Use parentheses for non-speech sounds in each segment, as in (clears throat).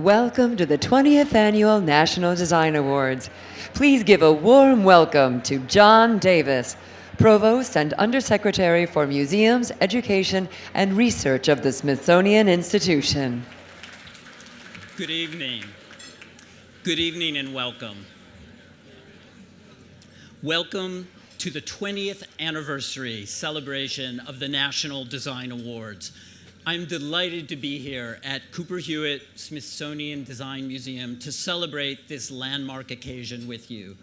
Welcome to the 20th Annual National Design Awards. Please give a warm welcome to John Davis, Provost and Undersecretary for Museums, Education, and Research of the Smithsonian Institution. Good evening. Good evening and welcome. Welcome to the 20th anniversary celebration of the National Design Awards. I'm delighted to be here at Cooper Hewitt Smithsonian Design Museum to celebrate this landmark occasion with you.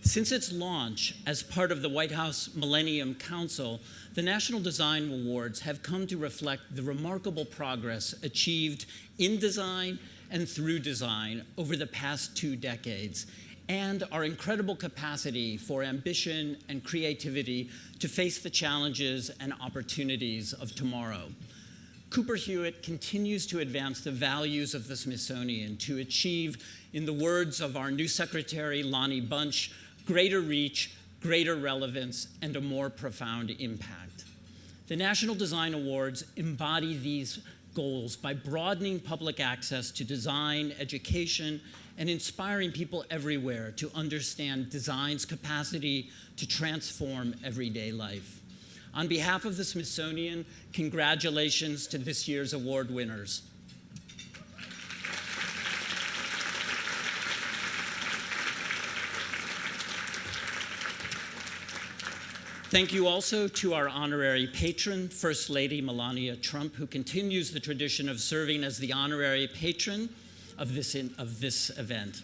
Since its launch as part of the White House Millennium Council, the National Design Awards have come to reflect the remarkable progress achieved in design and through design over the past two decades, and our incredible capacity for ambition and creativity to face the challenges and opportunities of tomorrow. Cooper Hewitt continues to advance the values of the Smithsonian to achieve, in the words of our new secretary, Lonnie Bunch, greater reach, greater relevance, and a more profound impact. The National Design Awards embody these goals by broadening public access to design, education, and inspiring people everywhere to understand design's capacity to transform everyday life. On behalf of the Smithsonian, congratulations to this year's award winners. Thank you also to our honorary patron, First Lady Melania Trump, who continues the tradition of serving as the honorary patron of this, in, of this event.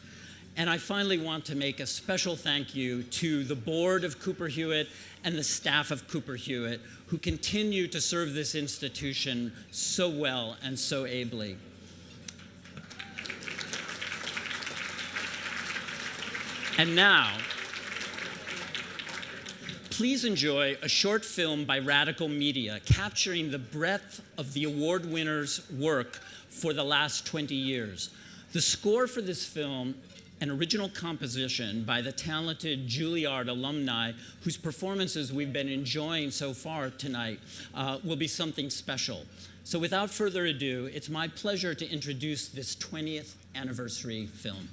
And I finally want to make a special thank you to the board of Cooper Hewitt and the staff of Cooper Hewitt who continue to serve this institution so well and so ably. And now, please enjoy a short film by Radical Media capturing the breadth of the award winner's work for the last 20 years. The score for this film an original composition by the talented Juilliard alumni whose performances we've been enjoying so far tonight uh, will be something special. So without further ado, it's my pleasure to introduce this 20th anniversary film.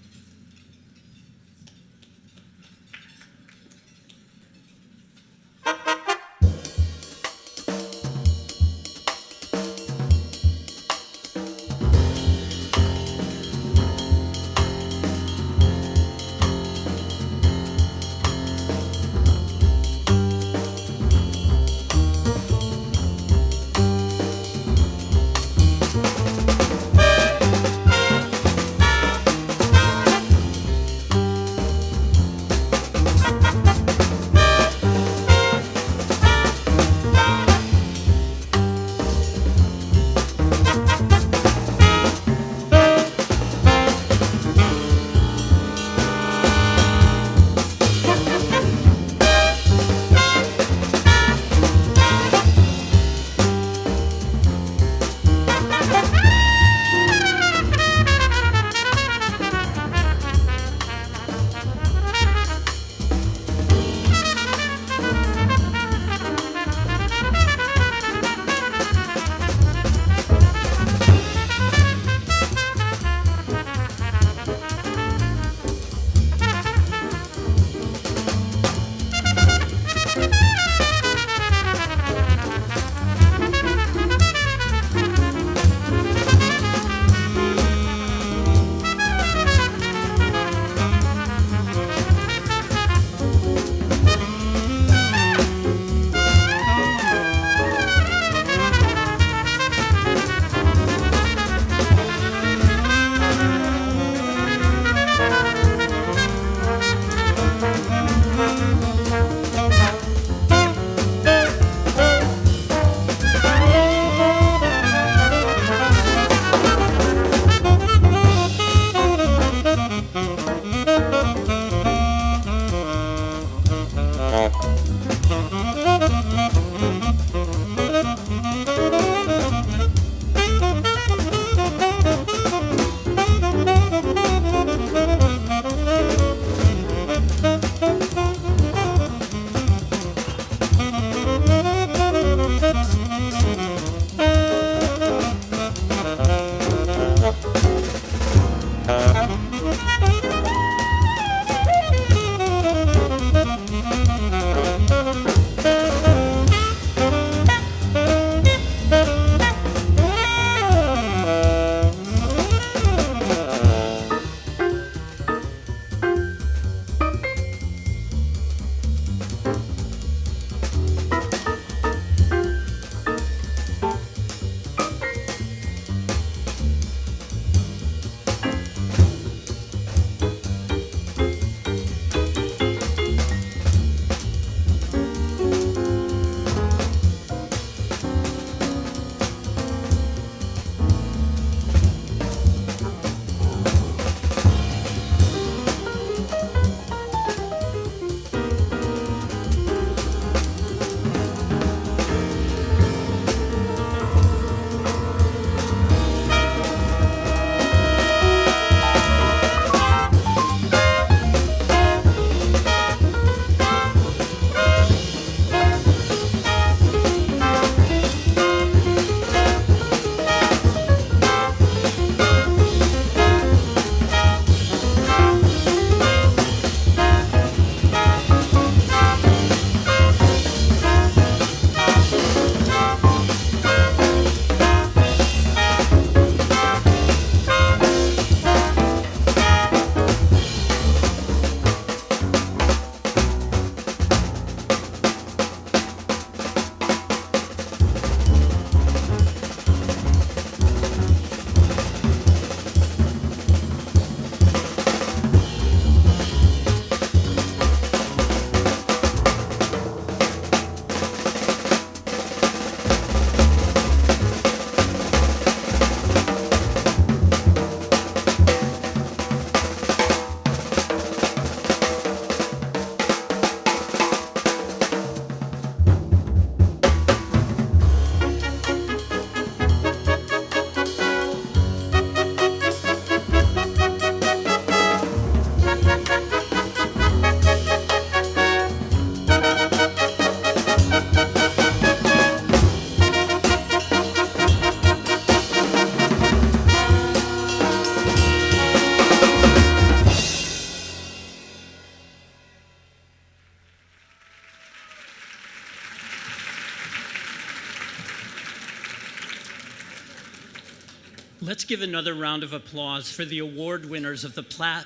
Let's give another round of applause for the award winners of the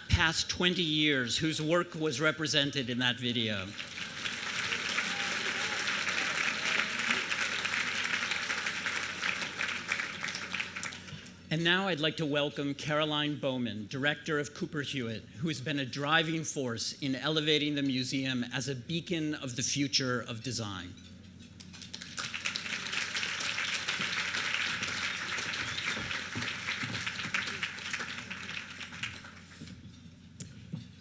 past 20 years whose work was represented in that video. And now I'd like to welcome Caroline Baumann, Director of Cooper Hewitt, who has been a driving force in elevating the museum as a beacon of the future of design.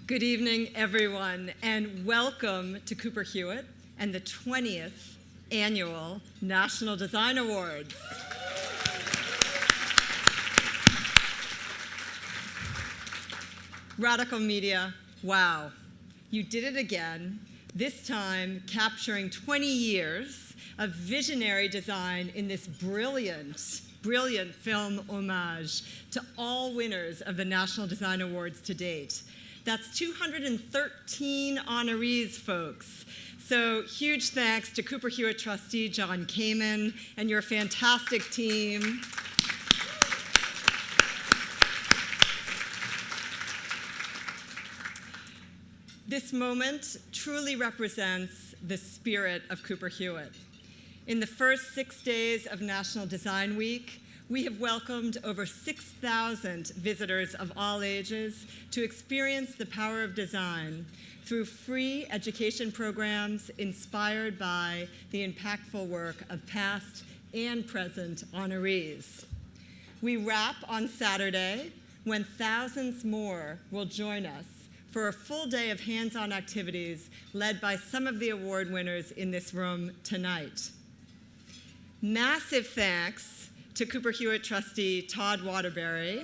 Good evening, everyone, and welcome to Cooper Hewitt and the 20th Annual National Design Awards. Radical Media, wow, you did it again, this time capturing 20 years of visionary design in this brilliant, brilliant film homage to all winners of the National Design Awards to date. That's 213 honorees, folks. So huge thanks to Cooper Hewitt trustee Jon Kamen and your fantastic team. This moment truly represents the spirit of Cooper Hewitt. In the first six days of National Design Week, we have welcomed over 6,000 visitors of all ages to experience the power of design through free education programs inspired by the impactful work of past and present honorees. We wrap on Saturday when thousands more will join us for a full day of hands-on activities led by some of the award winners in this room tonight. Massive thanks to Cooper Hewitt trustee Todd Waterbury.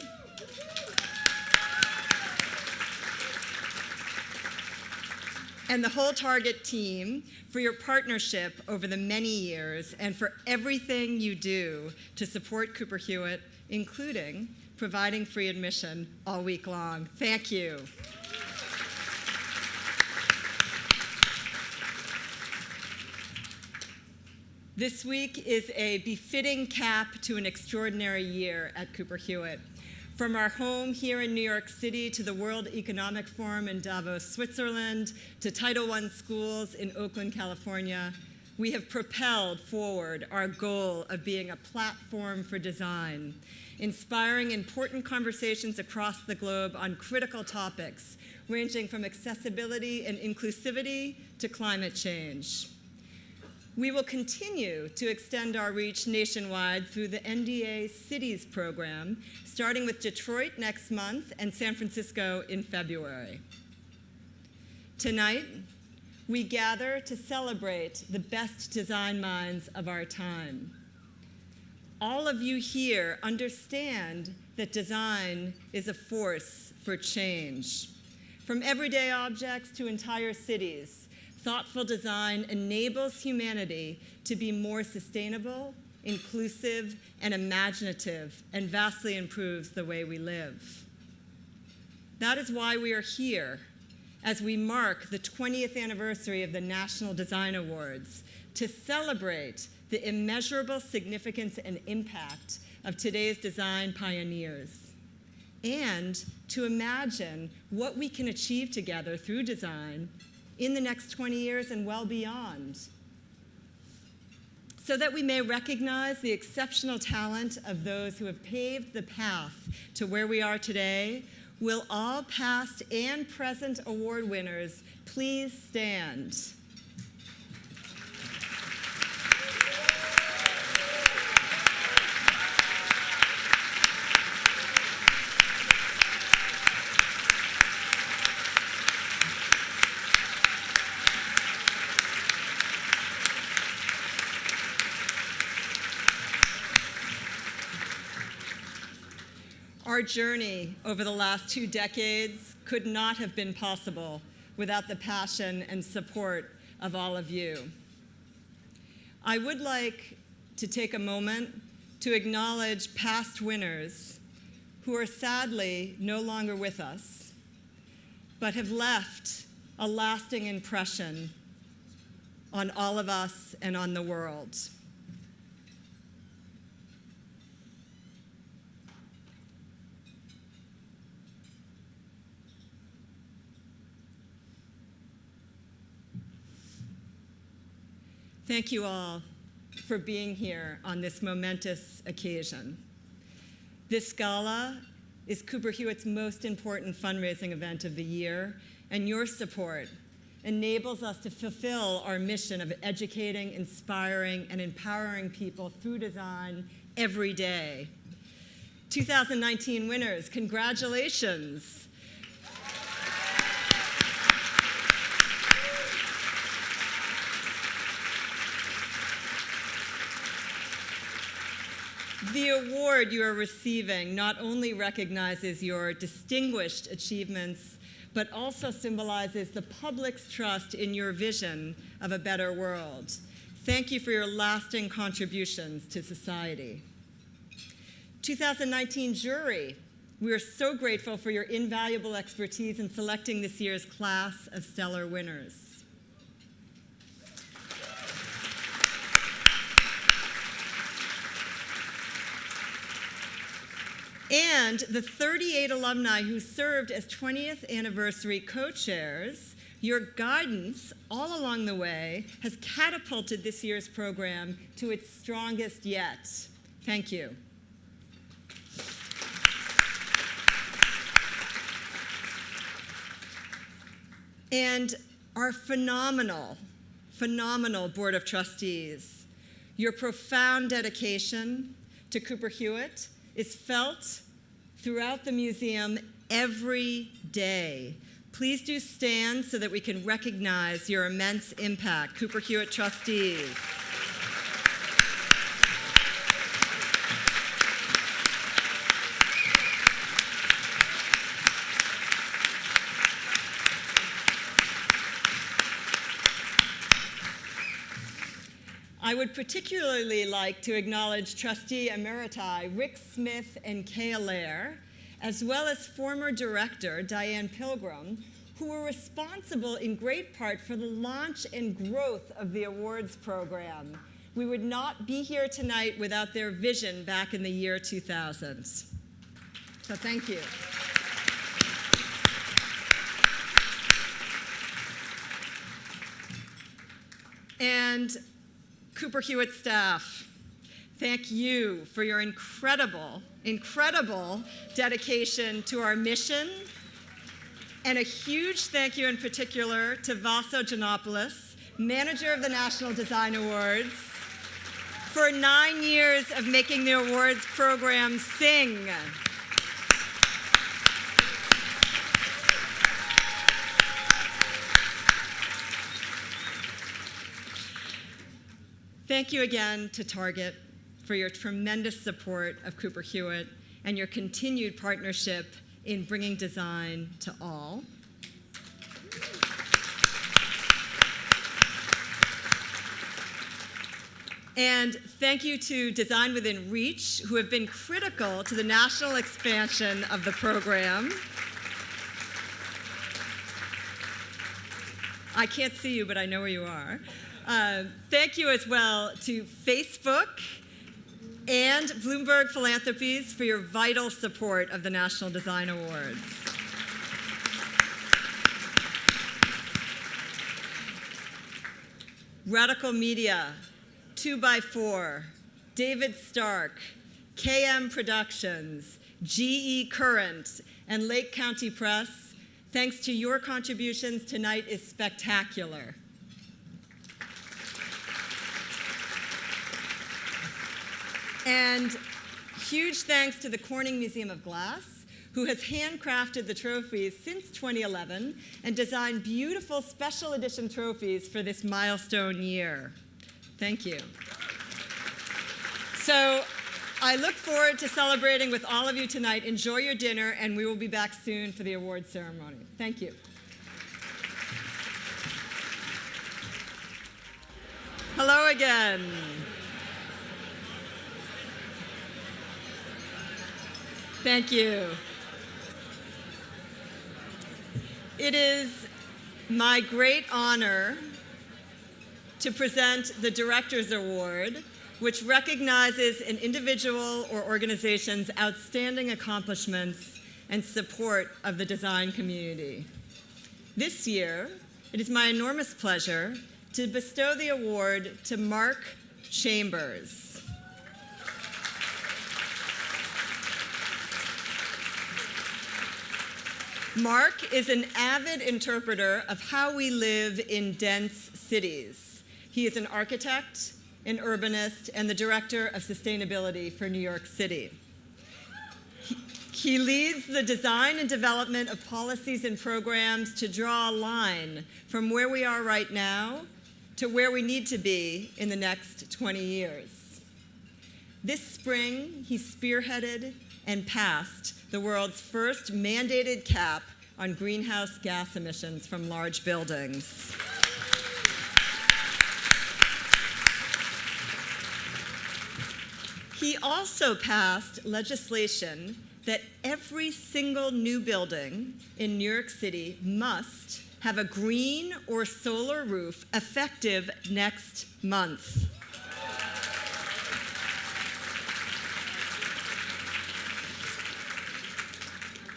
and the whole Target team for your partnership over the many years and for everything you do to support Cooper Hewitt, including providing free admission all week long. Thank you. This week is a befitting cap to an extraordinary year at Cooper Hewitt. From our home here in New York City to the World Economic Forum in Davos, Switzerland, to Title I schools in Oakland, California, we have propelled forward our goal of being a platform for design, inspiring important conversations across the globe on critical topics, ranging from accessibility and inclusivity to climate change. We will continue to extend our reach nationwide through the NDA Cities program, starting with Detroit next month and San Francisco in February. Tonight, we gather to celebrate the best design minds of our time. All of you here understand that design is a force for change. From everyday objects to entire cities, thoughtful design enables humanity to be more sustainable, inclusive, and imaginative, and vastly improves the way we live. That is why we are here as we mark the 20th anniversary of the National Design Awards to celebrate the immeasurable significance and impact of today's design pioneers and to imagine what we can achieve together through design in the next 20 years and well beyond. So that we may recognize the exceptional talent of those who have paved the path to where we are today, will all past and present award winners please stand? Our journey over the last two decades could not have been possible without the passion and support of all of you. I would like to take a moment to acknowledge past winners who are sadly no longer with us, but have left a lasting impression on all of us and on the world. Thank you all for being here on this momentous occasion. This gala is Cooper Hewitt's most important fundraising event of the year, and your support enables us to fulfill our mission of educating, inspiring, and empowering people through design every day. 2019 winners, congratulations. The award you are receiving not only recognizes your distinguished achievements, but also symbolizes the public's trust in your vision of a better world. Thank you for your lasting contributions to society. 2019 jury, we are so grateful for your invaluable expertise in selecting this year's class of stellar winners. And the 38 alumni who served as 20th anniversary co-chairs, your guidance all along the way has catapulted this year's program to its strongest yet. Thank you. And our phenomenal, phenomenal Board of Trustees, your profound dedication to Cooper Hewitt is felt throughout the museum every day. Please do stand so that we can recognize your immense impact. Cooper Hewitt trustees. I would particularly like to acknowledge trustee emeriti Rick Smith and Kay Allaire, as well as former director Dianne Pilgrim, who were responsible in great part for the launch and growth of the awards program. We would not be here tonight without their vision back in the year 2000. So thank you. And Cooper Hewitt staff, thank you for your incredible, incredible dedication to our mission. And a huge thank you in particular to Vaso Giannopoulos, manager of the National Design Awards, for nine years of making the awards program sing. Thank you again to Target for your tremendous support of Cooper Hewitt and your continued partnership in bringing design to all. And thank you to Design Within Reach, who have been critical to the national expansion of the program. I can't see you, but I know where you are. Uh, thank you as well to Facebook and Bloomberg Philanthropies for your vital support of the National Design Awards. Radical Media, 2x4, David Stark, KM Productions, GE Current, and Lake County Press, thanks to your contributions, tonight is spectacular. And huge thanks to the Corning Museum of Glass, who has handcrafted the trophies since 2011 and designed beautiful special edition trophies for this milestone year. Thank you. So I look forward to celebrating with all of you tonight. Enjoy your dinner, and we will be back soon for the award ceremony. Thank you. Hello again. Thank you. It is my great honor to present the Director's Award, which recognizes an individual or organization's outstanding accomplishments and support of the design community. This year, it is my enormous pleasure to bestow the award to Mark Chambers. Mark is an avid interpreter of how we live in dense cities. He is an architect, an urbanist, and the director of sustainability for New York City. He, leads the design and development of policies and programs to draw a line from where we are right now to where we need to be in the next 20 years. This spring, he spearheaded and passed the world's first mandated cap on greenhouse gas emissions from large buildings. He also passed legislation that every single new building in New York City must have a green or solar roof effective next month.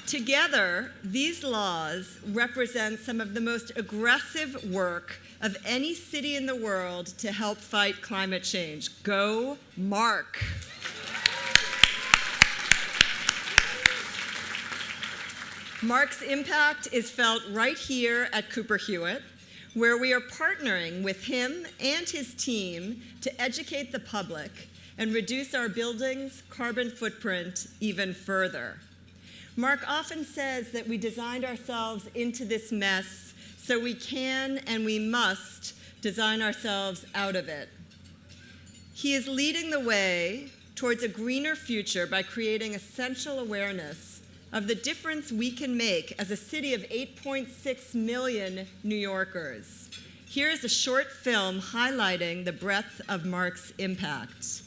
Together, these laws represent some of the most aggressive work of any city in the world to help fight climate change. Go, Mark. Mark's impact is felt right here at Cooper Hewitt, where we are partnering with him and his team to educate the public and reduce our building's carbon footprint even further. Mark often says that we designed ourselves into this mess so we can and we must design ourselves out of it. He is leading the way towards a greener future by creating essential awareness of the difference we can make as a city of 8.6 million New Yorkers. Here is a short film highlighting the breadth of Mark's impact.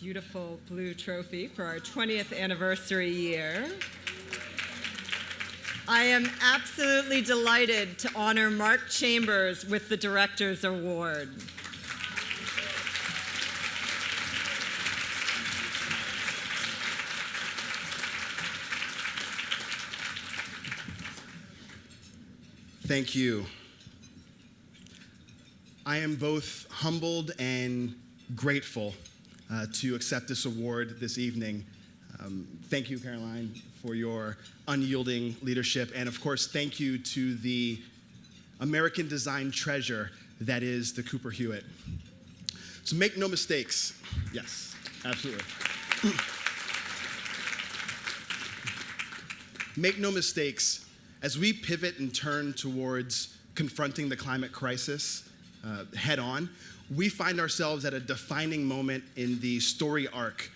Beautiful blue trophy for our 20th anniversary year. I am absolutely delighted to honor Mark Chambers with the Director's Award. Thank you. I am both humbled and grateful uh, to accept this award this evening. Um, thank you, Caroline, for your unyielding leadership. And of course, thank you to the American design treasure that is the Cooper Hewitt. So make no mistakes. Yes, absolutely. (clears throat) make no mistakes, as we pivot and turn towards confronting the climate crisis uh, head on, we find ourselves at a defining moment in the story arc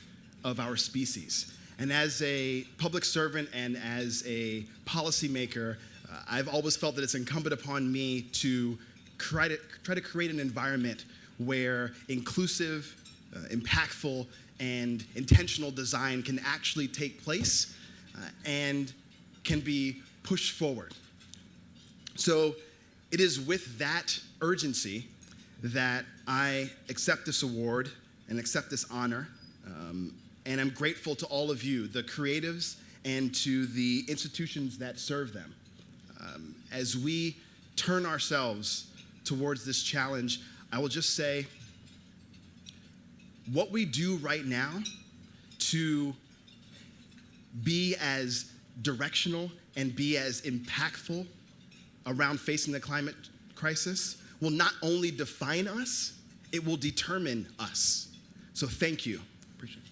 of our species. And as a public servant and as a policymaker, uh, I've always felt that it's incumbent upon me to try to, try to create an environment where inclusive, uh, impactful, and intentional design can actually take place uh, and can be pushed forward. So it is with that urgency that I accept this award and accept this honor. Um, and I'm grateful to all of you, the creatives, and to the institutions that serve them. Um, as we turn ourselves towards this challenge, I will just say what we do right now to be as directional and be as impactful around facing the climate crisis will not only define us, it will determine us. So thank you. Appreciate it.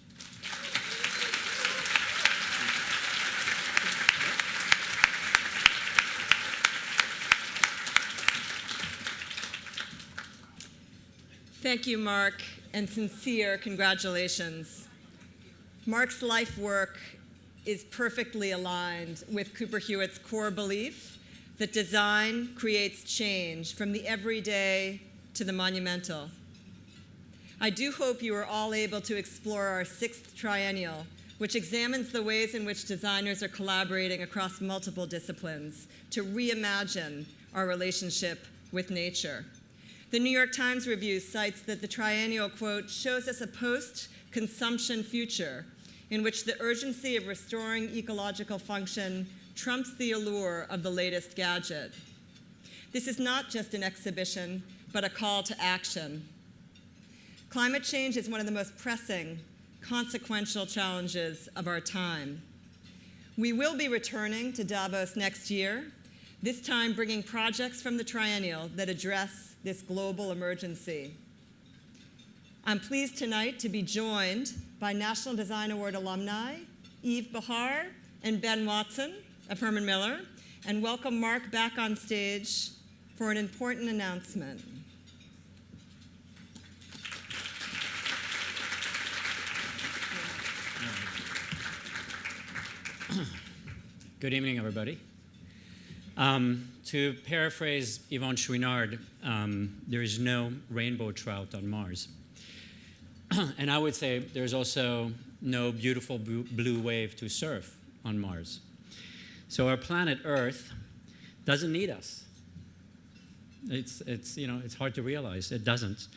Thank you, Mark, and sincere congratulations. Mark's life work is perfectly aligned with Cooper Hewitt's core belief that design creates change from the everyday to the monumental. I do hope you are all able to explore our sixth triennial, which examines the ways in which designers are collaborating across multiple disciplines to reimagine our relationship with nature. The New York Times review cites that the triennial, quote, shows us a post-consumption future in which the urgency of restoring ecological function trumps the allure of the latest gadget. This is not just an exhibition, but a call to action. Climate change is one of the most pressing, consequential challenges of our time. We will be returning to Davos next year, this time bringing projects from the triennial that address this global emergency. I'm pleased tonight to be joined by National Design Award alumni Yves Béhar and Ben Watson of Herman Miller, and welcome Mark back on stage for an important announcement. (clears throat) Good evening, everybody. Um, to paraphrase Yvon Chouinard, um, there is no rainbow trout on Mars. (clears throat) and I would say there's also no beautiful blue wave to surf on Mars. So our planet Earth doesn't need us. It's, it's, you know, it's hard to realize. It doesn't.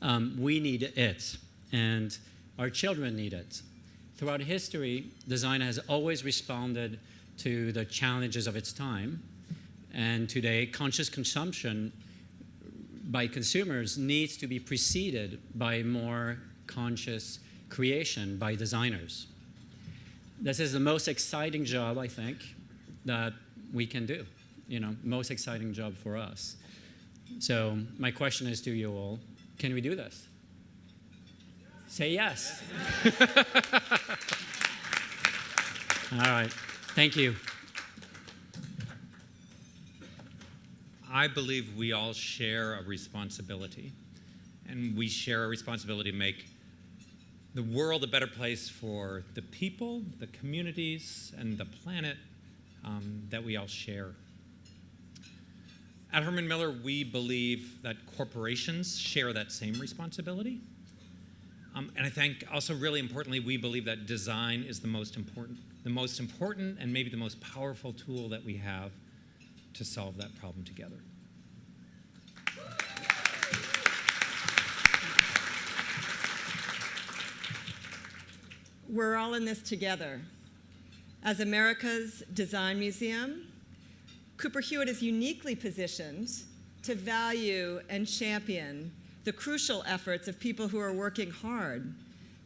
Um, we need it, and our children need it. Throughout history, design has always responded to the challenges of its time. And today, conscious consumption by consumers needs to be preceded by more conscious creation by designers. This is the most exciting job, I think, that we can do. You know, most exciting job for us. So my question is to you all, can we do this? Say yes. (laughs) all right. Thank you. I believe we all share a responsibility, and we share a responsibility to make the world a better place for the people, the communities, and the planet um, that we all share. At Herman Miller, we believe that corporations share that same responsibility. Um, and I think also really importantly, we believe that design is the most important the most important and maybe the most powerful tool that we have to solve that problem together. We're all in this together. As America's Design Museum, Cooper Hewitt is uniquely positioned to value and champion the crucial efforts of people who are working hard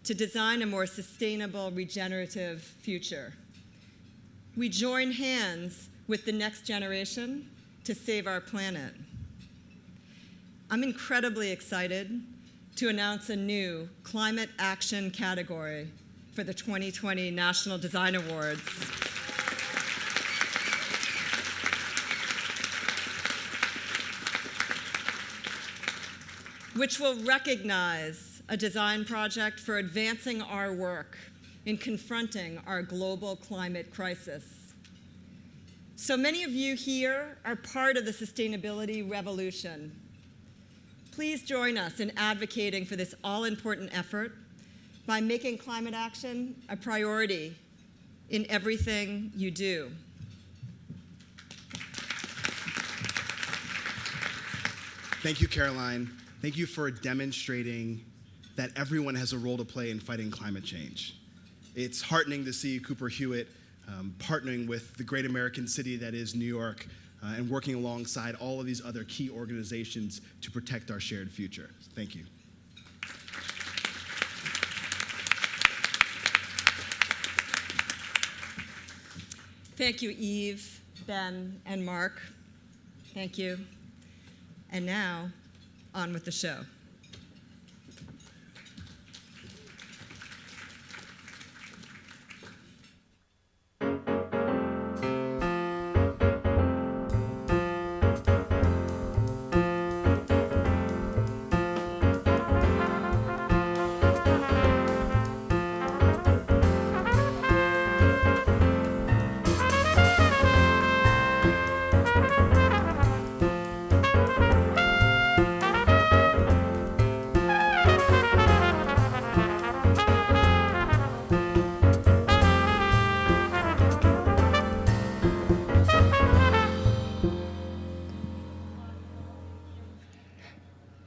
to design a more sustainable, regenerative future. We join hands with the next generation to save our planet. I'm incredibly excited to announce a new climate action category for the 2020 National Design Awards. which will recognize a design project for advancing our work in confronting our global climate crisis. So many of you here are part of the sustainability revolution. Please join us in advocating for this all-important effort by making climate action a priority in everything you do. Thank you, Caroline. Thank you for demonstrating that everyone has a role to play in fighting climate change. It's heartening to see Cooper Hewitt um, partnering with the great American city that is New York uh, and working alongside all of these other key organizations to protect our shared future. Thank you. Thank you, Yves, Ben, and Mark. Thank you. And now, on with the show.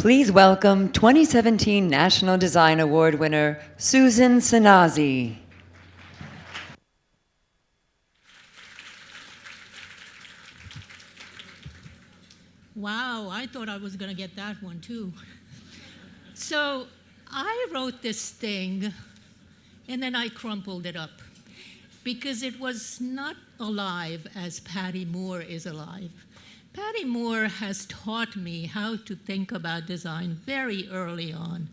Please welcome 2017 National Design Award winner Susan Szenasy. Wow, I thought I was going to get that one too. So I wrote this thing and then I crumpled it up because it was not alive as Patty Moore is alive. Patty Moore has taught me how to think about design very early on.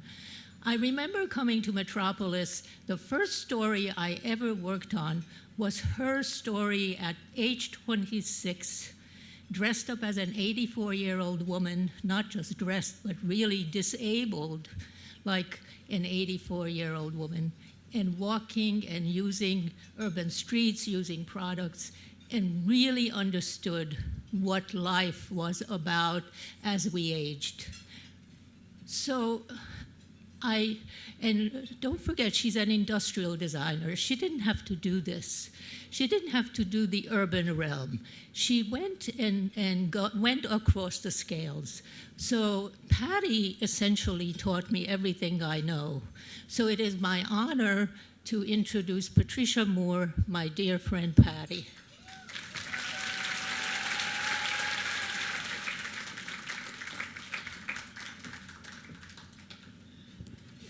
I remember coming to Metropolis, the first story I ever worked on was her story at age 26 dressed up as an 84 year old woman, not just dressed, but really disabled like an 84 year old woman, and walking and using urban streets, using products, and really understood what life was about as we aged. So I, and don't forget, she's an industrial designer. She didn't have to do this. She didn't have to do the urban realm. She went and, and got, went across the scales. So Patty essentially taught me everything I know. So it is my honor to introduce Patricia Moore, my dear friend Patty.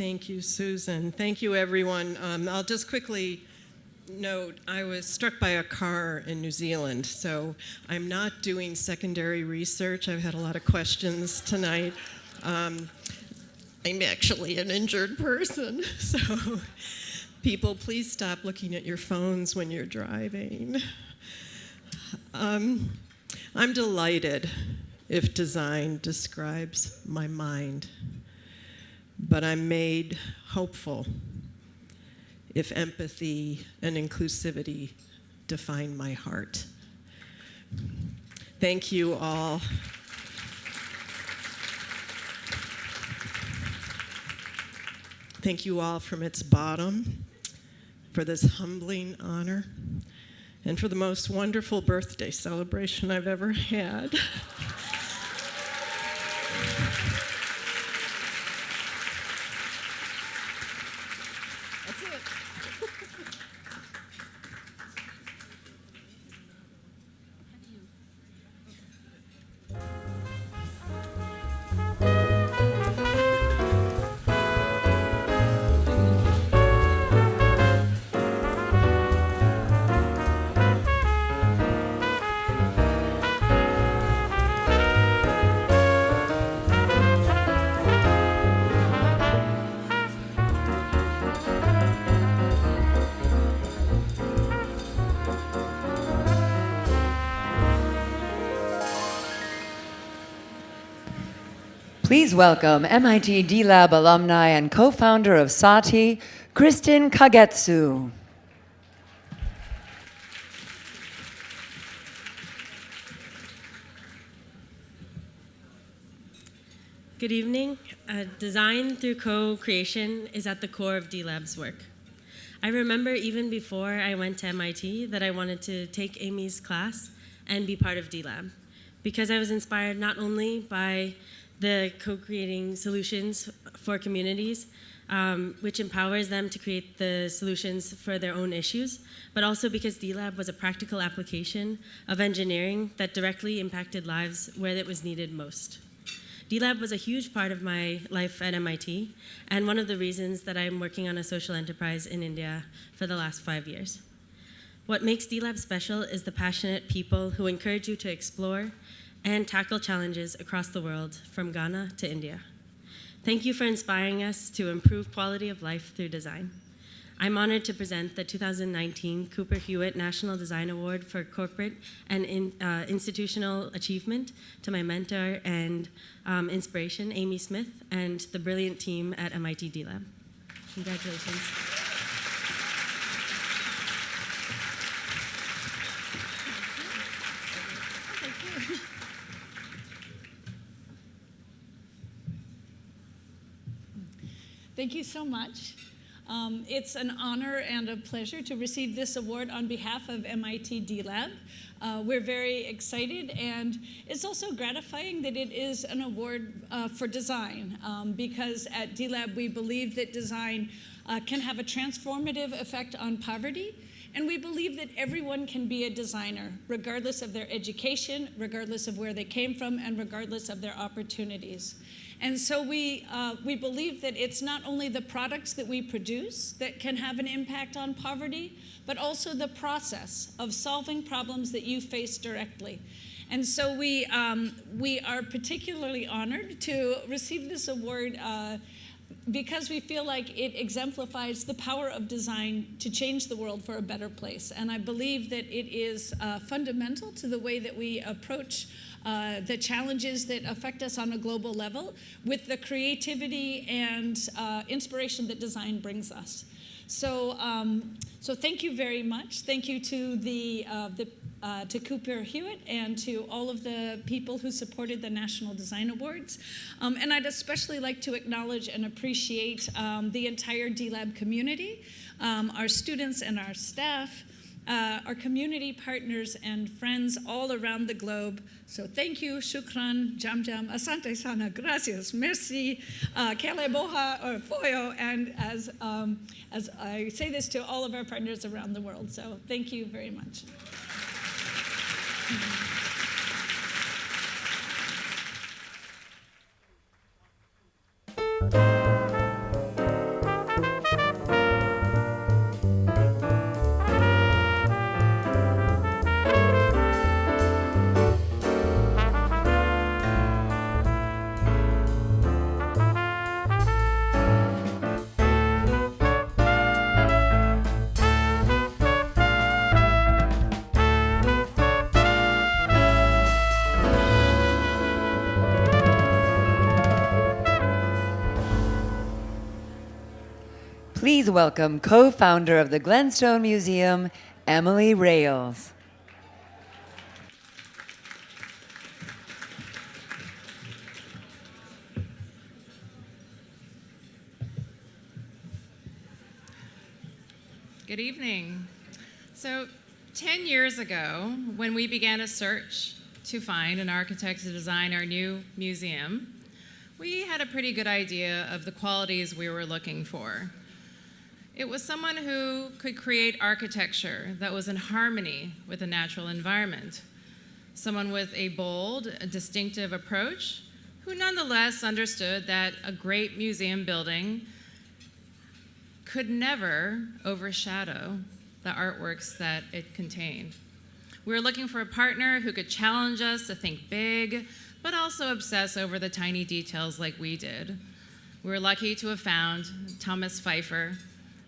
Thank you, Susan. Thank you, everyone. Um, I'll just quickly note I was struck by a car in New Zealand, so I'm not doing secondary research. I've had a lot of questions tonight. Um, I'm actually an injured person, (laughs) so people, please stop looking at your phones when you're driving. Um, I'm delighted if design describes my mind but I'm made hopeful if empathy and inclusivity define my heart. Thank you all. Thank you all from its bottom for this humbling honor and for the most wonderful birthday celebration I've ever had. (laughs) Please welcome MIT D-Lab alumni and co-founder of Saathi, Kristen Kagetsu. Good evening. Uh, design through co-creation is at the core of D-Lab's work. I remember even before I went to MIT that I wanted to take Amy's class and be part of D-Lab because I was inspired not only by the co-creating solutions for communities, um, which empowers them to create the solutions for their own issues, but also because D-Lab was a practical application of engineering that directly impacted lives where it was needed most. D-Lab was a huge part of my life at MIT, and one of the reasons that I'm working on a social enterprise in India for the last five years. What makes D-Lab special is the passionate people who encourage you to explore, and tackle challenges across the world, from Ghana to India. Thank you for inspiring us to improve quality of life through design. I'm honored to present the 2019 Cooper Hewitt National Design Award for Corporate and in, uh, Institutional Achievement to my mentor and um, inspiration, Amy Smith, and the brilliant team at MIT D-Lab. Congratulations. Thank you so much. Um, it's an honor and a pleasure to receive this award on behalf of MIT D-Lab. Uh, we're very excited, and it's also gratifying that it is an award uh, for design, um, because at D-Lab we believe that design uh, can have a transformative effect on poverty, and we believe that everyone can be a designer, regardless of their education, regardless of where they came from, and regardless of their opportunities. And so we, uh, we believe that it's not only the products that we produce that can have an impact on poverty, but also the process of solving problems that you face directly. And so we, um, we are particularly honored to receive this award uh, because we feel like it exemplifies the power of design to change the world for a better place. And I believe that it is uh, fundamental to the way that we approach uh, the challenges that affect us on a global level with the creativity and uh, inspiration that design brings us. So, um, so thank you very much. Thank you to the, uh, the uh, to Cooper Hewitt and to all of the people who supported the National Design Awards. Um, and I'd especially like to acknowledge and appreciate um, the entire D-Lab community, um, our students and our staff, uh, our community partners and friends all around the globe. So thank you, shukran, jam jam, asante sana, gracias, merci, uh, kele boha, or foyo, and as, um, as I say this to all of our partners around the world. So thank you very much. Please welcome co-founder of the Glenstone Museum, Emily Rales. Good evening. So 10 years ago, when we began a search to find an architect to design our new museum, we had a pretty good idea of the qualities we were looking for. It was someone who could create architecture that was in harmony with the natural environment. Someone with a bold, distinctive approach, who nonetheless understood that a great museum building could never overshadow the artworks that it contained. We were looking for a partner who could challenge us to think big, but also obsess over the tiny details like we did. We were lucky to have found Thomas Phifer,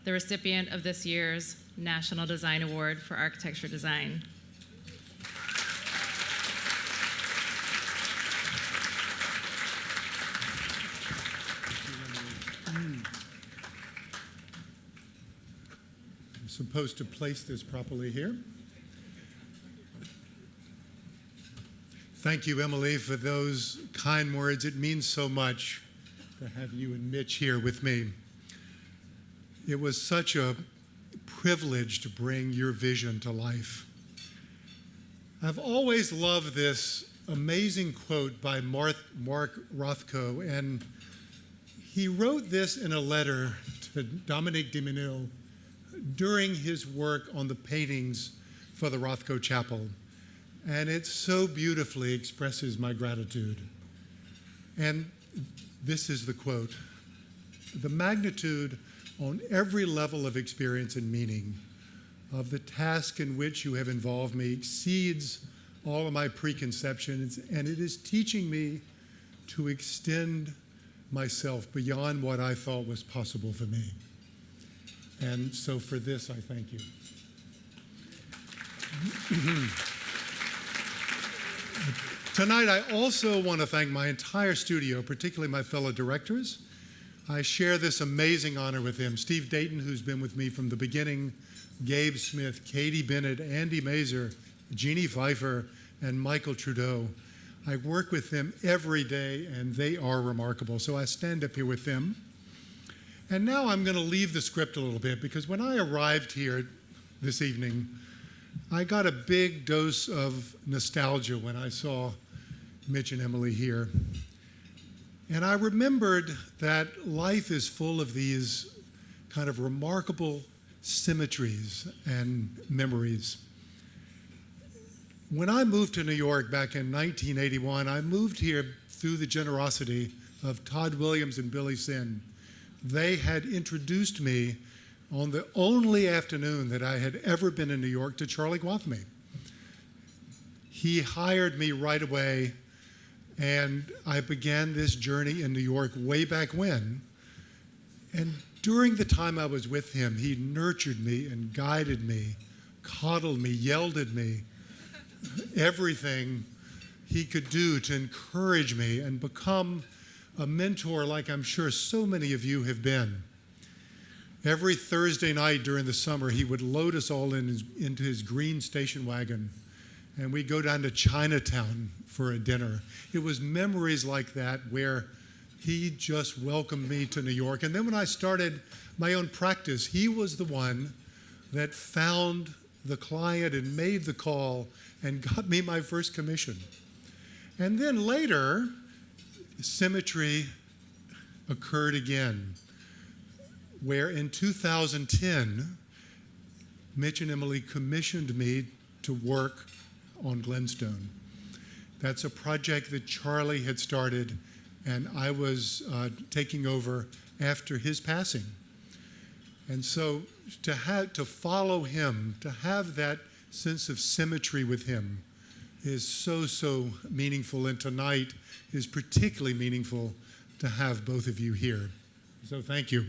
the recipient of this year's National Design Award for Architecture Design. I'm supposed to place this properly here. Thank you, Emily, for those kind words. It means so much to have you and Mitch here with me. It was such a privilege to bring your vision to life. I've always loved this amazing quote by Mark, Mark Rothko, and he wrote this in a letter to Dominique de Menil during his work on the paintings for the Rothko Chapel. And it so beautifully expresses my gratitude. And this is the quote The magnitude on every level of experience and meaning of the task in which you have involved me exceeds all of my preconceptions, and it is teaching me to extend myself beyond what I thought was possible for me. And so for this, I thank you. Tonight, I also want to thank my entire studio, particularly my fellow directors, I share this amazing honor with him. Steve Dayton, who's been with me from the beginning, Gabe Smith, Katie Bennett, Andy Mazer, Jeannie Pfeiffer, and Michael Trudeau. I work with them every day, and they are remarkable. So I stand up here with them. And now I'm going to leave the script a little bit because when I arrived here this evening, I got a big dose of nostalgia when I saw Mitch and Emily here. And I remembered that life is full of these kind of remarkable symmetries and memories. When I moved to New York back in 1981, I moved here through the generosity of Tod Williams and Billie Tsien. They had introduced me on the only afternoon that I had ever been in New York to Charlie Gwathmey. He hired me right away, and I began this journey in New York way back when. And during the time I was with him, he nurtured me and guided me, coddled me, yelled at me, everything he could do to encourage me and become a mentor like I'm sure so many of you have been. Every Thursday night during the summer, he would load us all in his, into his green station wagon, and we'd go down to Chinatown for a dinner. It was memories like that where he just welcomed me to New York. And then when I started my own practice, he was the one that found the client and made the call and (laughs) got me my first commission. And then later, symmetry occurred again, where in 2010, Mitch and Emily commissioned me to work on Glenstone. That's a project that Charlie had started, and I was uh, taking over after his passing. And so to, have, to follow him, to have that sense of symmetry with him is so, so meaningful. And tonight is particularly meaningful to have both of you here. So thank you.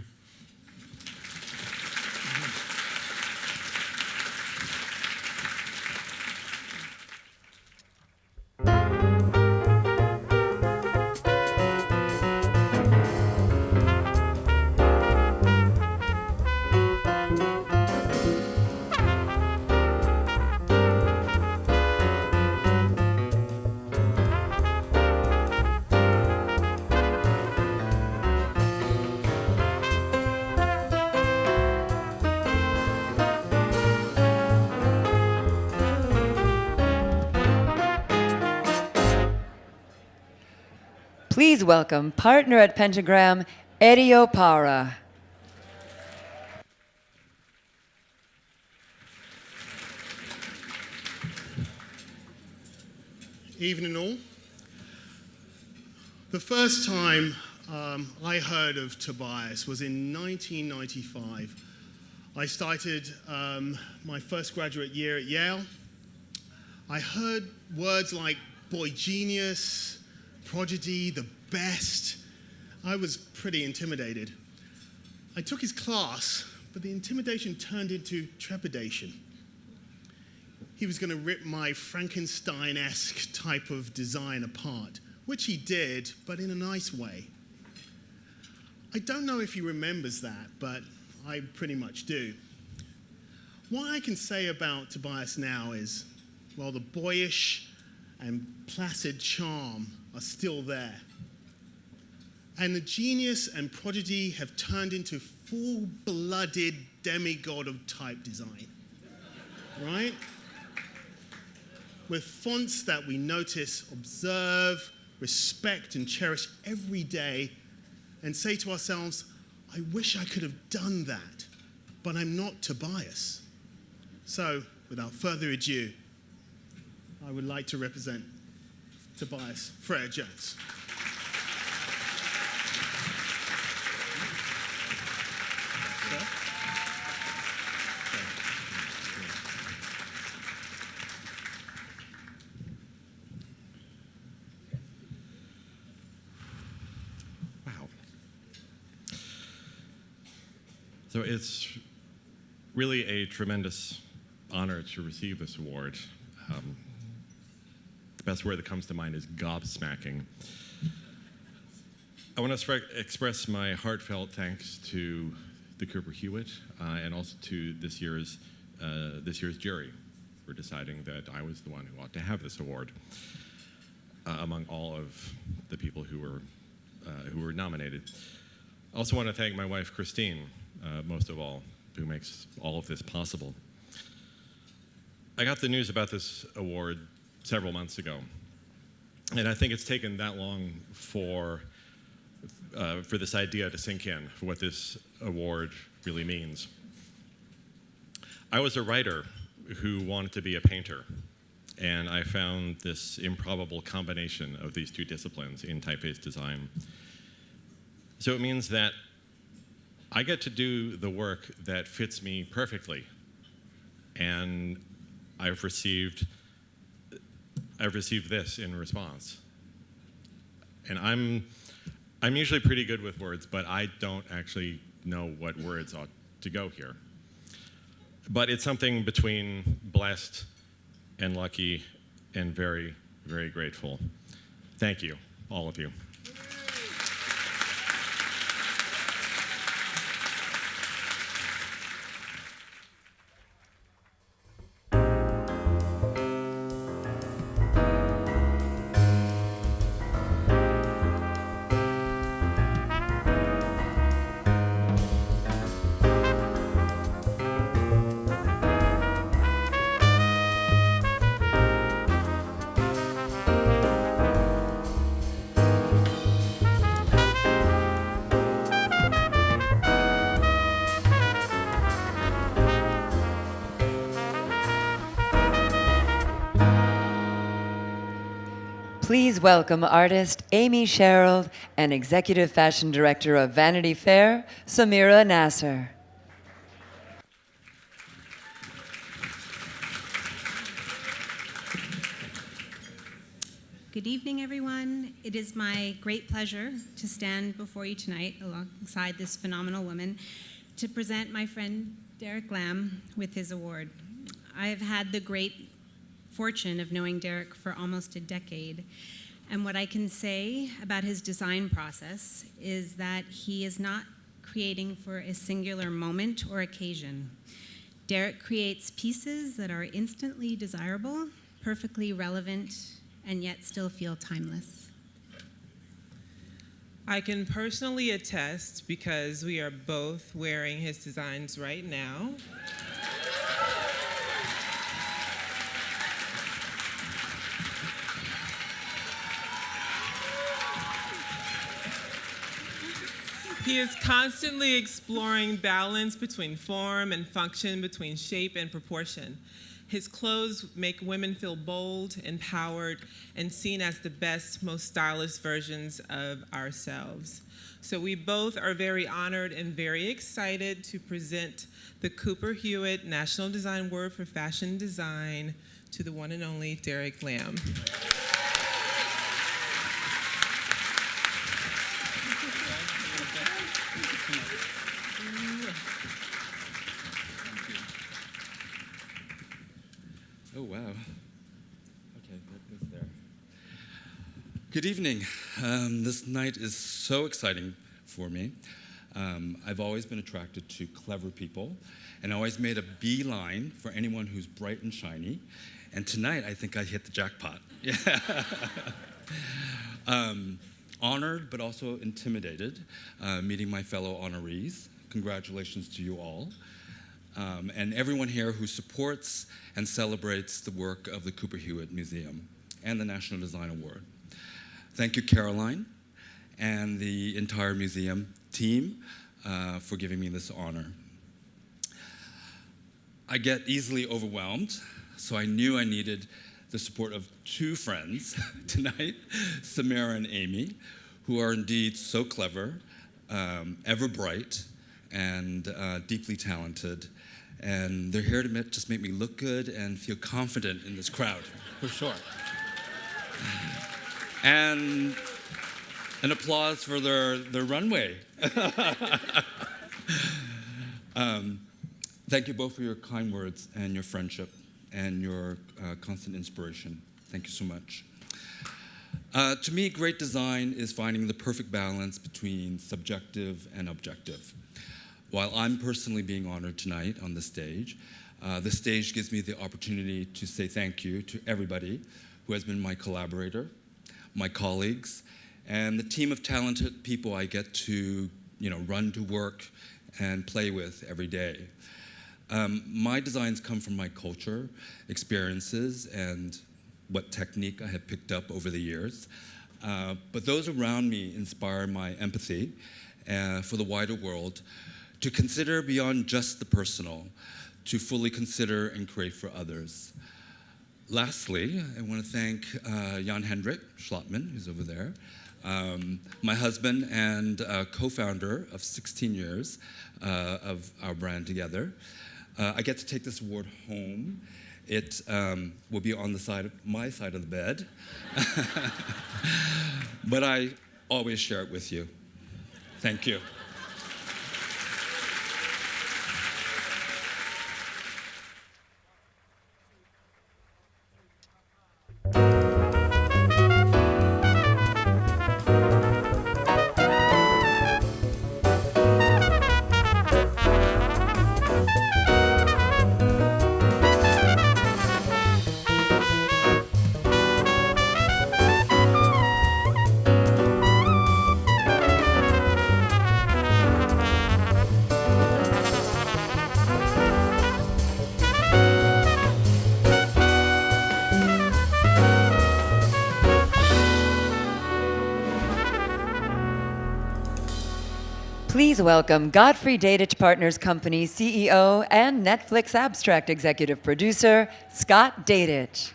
Please welcome partner at Pentagram, Eddie Opara. Evening all. The first time um, I heard of Tobias was in 1995. I started um, my first graduate year at Yale. I heard words like boy genius, prodigy, the best. I was pretty intimidated. I took his class, but the intimidation turned into trepidation. He was going to rip my Frankenstein esque type of design apart, which he did, but in a nice way. I don't know if he remembers that, but I pretty much do. What I can say about Tobias now is, well, the boyish and placid charm are still there. And the genius and prodigy have turned into full blooded demigod of type design. Right? With fonts that we notice, observe, respect, and cherish every day, and say to ourselves, I wish I could have done that, but I'm not Tobias. So, without further ado, I would like to represent Tobias Frere Jones. So it's really a tremendous honor to receive this award. Um, best word that comes to mind is gobsmacking. I want to express my heartfelt thanks to the Cooper Hewitt uh, and also to this year's uh, this year's jury for deciding that I was the one who ought to have this award uh, among all of the people who were uh, who were nominated. I also want to thank my wife, Christine, uh, most of all, who makes all of this possible. I got the news about this award several months ago, and I think it's taken that long for, uh, for this idea to sink in, for what this award really means. I was a writer who wanted to be a painter, and I found this improbable combination of these two disciplines in typeface design. So it means that I get to do the work that fits me perfectly. And I've received I've received this in response. And I'm I'm usually pretty good with words, but I don't actually know what words ought to go here. But it's something between blessed and lucky and very, very grateful. Thank you, all of you. Welcome artist Amy Sherald and Executive Fashion Director of Vanity Fair, Samira Nasr. Good evening, everyone. It is my great pleasure to stand before you tonight alongside this phenomenal woman to present my friend Derek Lam with his award. I have had the great fortune of knowing Derek for almost a decade. And what I can say about his design process is that he is not creating for a singular moment or occasion. Derek creates pieces that are instantly desirable, perfectly relevant, and yet still feel timeless. I can personally attest because we are both wearing his designs right now. He is constantly exploring balance between form and function, between shape and proportion. His clothes make women feel bold, empowered, and seen as the best, most stylish versions of ourselves. So we both are very honored and very excited to present the Cooper Hewitt National Design Award for Fashion Design to the one and only Derek Lam. Oh, wow. Okay, that goes there. Good evening. Um, this night is so exciting for me. Um, I've always been attracted to clever people and always made a beeline for anyone who's bright and shiny. And tonight, I think I hit the jackpot. (laughs) Um, honored, but also intimidated, uh, meeting my fellow honorees. Congratulations to you all um, and everyone here who supports and celebrates the work of the Cooper Hewitt Museum and the National Design Award. Thank you, Caroline, and the entire museum team uh, for giving me this honor. I get easily overwhelmed, so I knew I needed the support of two friends (laughs) tonight, Samira and Amy, who are indeed so clever, um, ever bright, and uh, deeply talented, and they're here to just make me look good and feel confident in this crowd, for sure. And an applause for their, their runway. (laughs) um, thank you both for your kind words and your friendship and your uh, constant inspiration. Thank you so much. Uh, to me, great design is finding the perfect balance between subjective and objective. While I'm personally being honored tonight on the stage, uh, the stage gives me the opportunity to say thank you to everybody who has been my collaborator, my colleagues, and the team of talented people I get to you know, run to work and play with every day. Um, my designs come from my culture, experiences, and what technique I have picked up over the years. Uh, but those around me inspire my empathy uh, for the wider world to consider beyond just the personal, to fully consider and create for others. Lastly, I want to thank uh, Jan Hendrik Schlottmann, who's over there, um, my husband and uh, co-founder of 16 years uh, of our brand together. Uh, I get to take this award home. It um, will be on the side of my side of the bed, (laughs) but I always share it with you. Thank you. Welcome Godfrey Dadich Partners Company CEO and Netflix Abstract Executive Producer, Scott Dadich.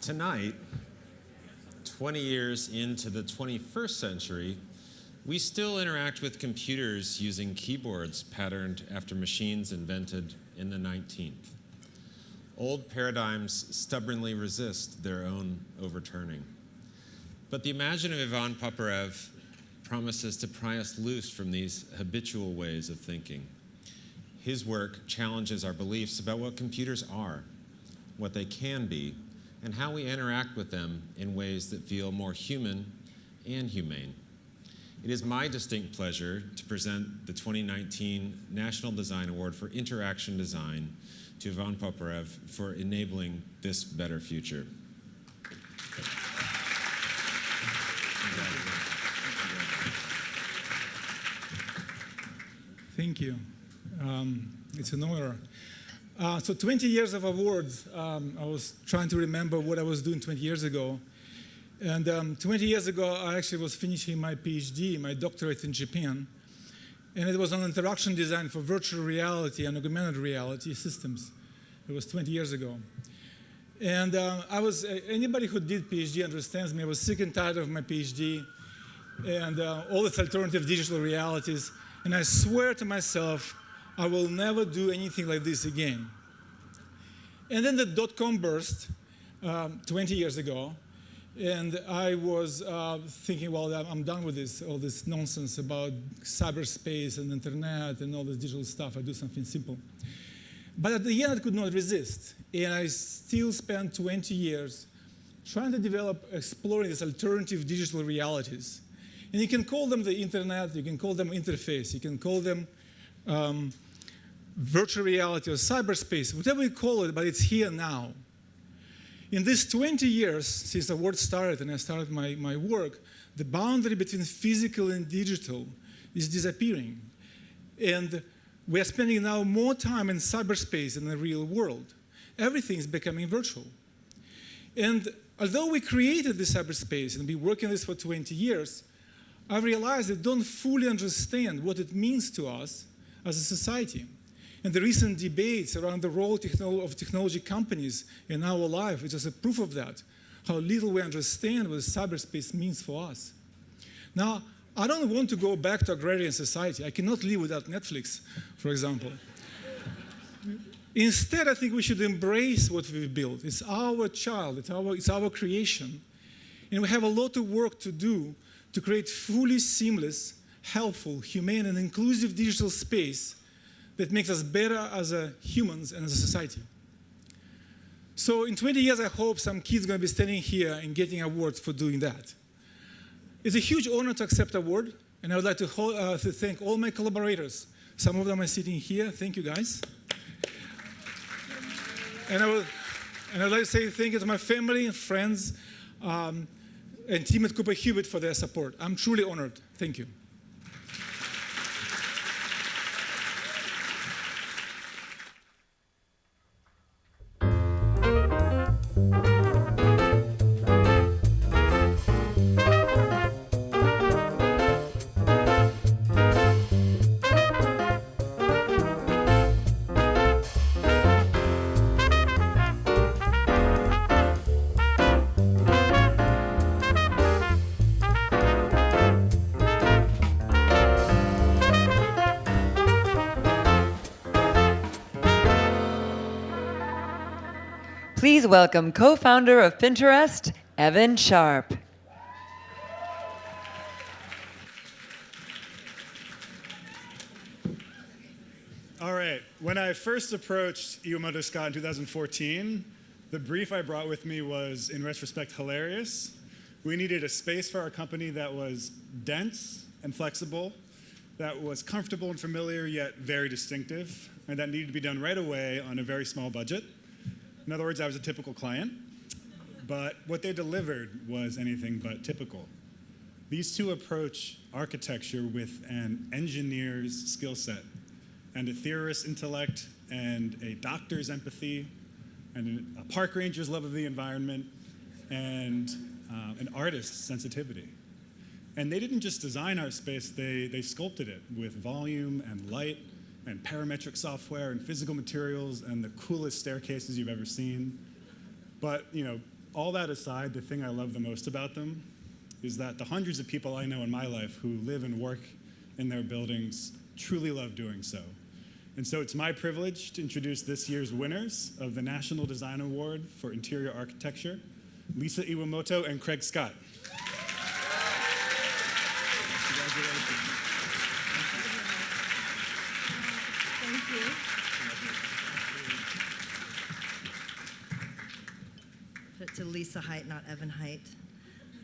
Tonight, 20 years into the 21st century, we still interact with computers using keyboards patterned after machines invented in the 19th. Old paradigms stubbornly resist their own overturning. But the imaginative Ivan Poupyrev promises to pry us loose from these habitual ways of thinking. His work challenges our beliefs about what computers are, what they can be, and how we interact with them in ways that feel more human and humane. It is my distinct pleasure to present the 2019 National Design Award for Interaction Design to Ivan Poupyrev for enabling this better future. Thank you. Um, it's an honor. Uh, so 20 years of awards. Um, I was trying to remember what I was doing 20 years ago. And um, 20 years ago, I actually was finishing my PhD, my doctorate in Japan. And it was an interaction design for virtual reality and augmented reality systems. It was 20 years ago. And uh, I was, uh, anybody who did PhD understands me. I was sick and tired of my PhD and uh, all its alternative digital realities. And I swear to myself, I will never do anything like this again. And then the dot-com burst um, 20 years ago, and I was uh, thinking, well, I'm done with this, all this nonsense about cyberspace and internet and all this digital stuff. I do something simple. But at the end, I could not resist. And I still spent 20 years trying to develop, exploring these alternative digital realities. And you can call them the internet, you can call them interface, you can call them um, virtual reality or cyberspace, whatever you call it, but it's here now. In these 20 years since the world started and I started my, my work, the boundary between physical and digital is disappearing. And we are spending now more time in cyberspace than the real world. Everything is becoming virtual. And although we created this cyberspace and been working on this for 20 years, I realized I don't fully understand what it means to us as a society. And the recent debates around the role of technology companies in our life is just a proof of that, how little we understand what cyberspace means for us. Now, I don't want to go back to agrarian society. I cannot live without Netflix, for example. Instead, I think we should embrace what we've built. It's our child, it's our, it's our creation. And we have a lot of work to do to create fully seamless, helpful, humane, and inclusive digital space that makes us better as humans and as a society. So in 20 years, I hope some kids are going to be standing here and getting awards for doing that. It's a huge honor to accept award, and I would like to, uh, to thank all my collaborators. Some of them are sitting here. Thank you, guys. And I would, And I'd like to say thank you to my family and friends um, and team at Cooper Hewitt for their support. I'm truly honored. Thank you. Welcome co-founder of Pinterest, Evan Sharp. All right. When I first approached Iwamoto Scott in 2014, the brief I brought with me was, in retrospect, hilarious. We needed a space for our company that was dense and flexible, that was comfortable and familiar, yet very distinctive, and that needed to be done right away on a very small budget. In other words, I was a typical client, but what they delivered was anything but typical. These two approach architecture with an engineer's skill set and a theorist's intellect and a doctor's empathy and a park ranger's love of the environment and uh, an artist's sensitivity. And they didn't just design our space, they, they sculpted it with volume and light and parametric software and physical materials and the coolest staircases you've ever seen. But, you know, all that aside, the thing I love the most about them is that the hundreds of people I know in my life who live and work in their buildings truly love doing so. And so it's my privilege to introduce this year's winners of the National Design Award for Interior Architecture, Lisa Iwamoto and Craig Scott. to Lisa Height, not Evan Height.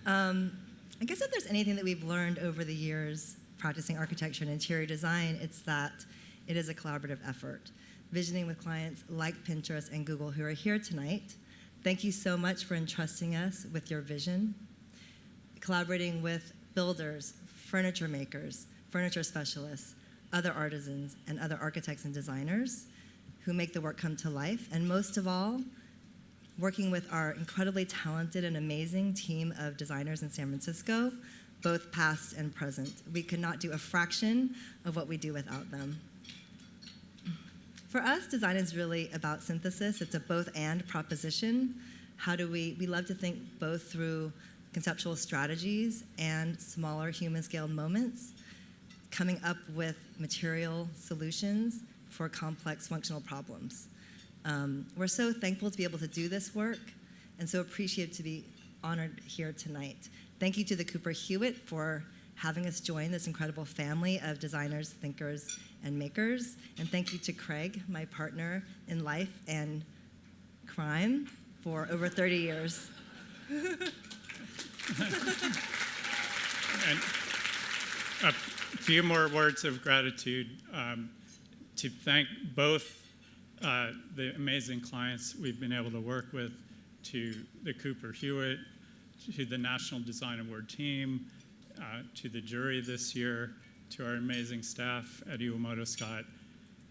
Um, I guess if there's anything that we've learned over the years practicing architecture and interior design, it's that it is a collaborative effort. Visioning with clients like Pinterest and Google who are here tonight, thank you so much for entrusting us with your vision. Collaborating with builders, furniture makers, furniture specialists, other artisans, and other architects and designers who make the work come to life. And most of all, working with our incredibly talented and amazing team of designers in San Francisco, both past and present. We could not do a fraction of what we do without them. For us, design is really about synthesis. It's a both and proposition. How do we, we love to think both through conceptual strategies and smaller human scale moments, coming up with material solutions for complex functional problems. Um, we're so thankful to be able to do this work and so appreciative to be honored here tonight. Thank you to the Cooper Hewitt for having us join this incredible family of designers, thinkers, and makers. And thank you to Craig, my partner in life and crime for over 30 years. (laughs) and a few more words of gratitude um, to thank both uh, the amazing clients we've been able to work with, to the Cooper Hewitt, to the National Design Award team, uh, to the jury this year, to our amazing staff at Iwamoto Scott,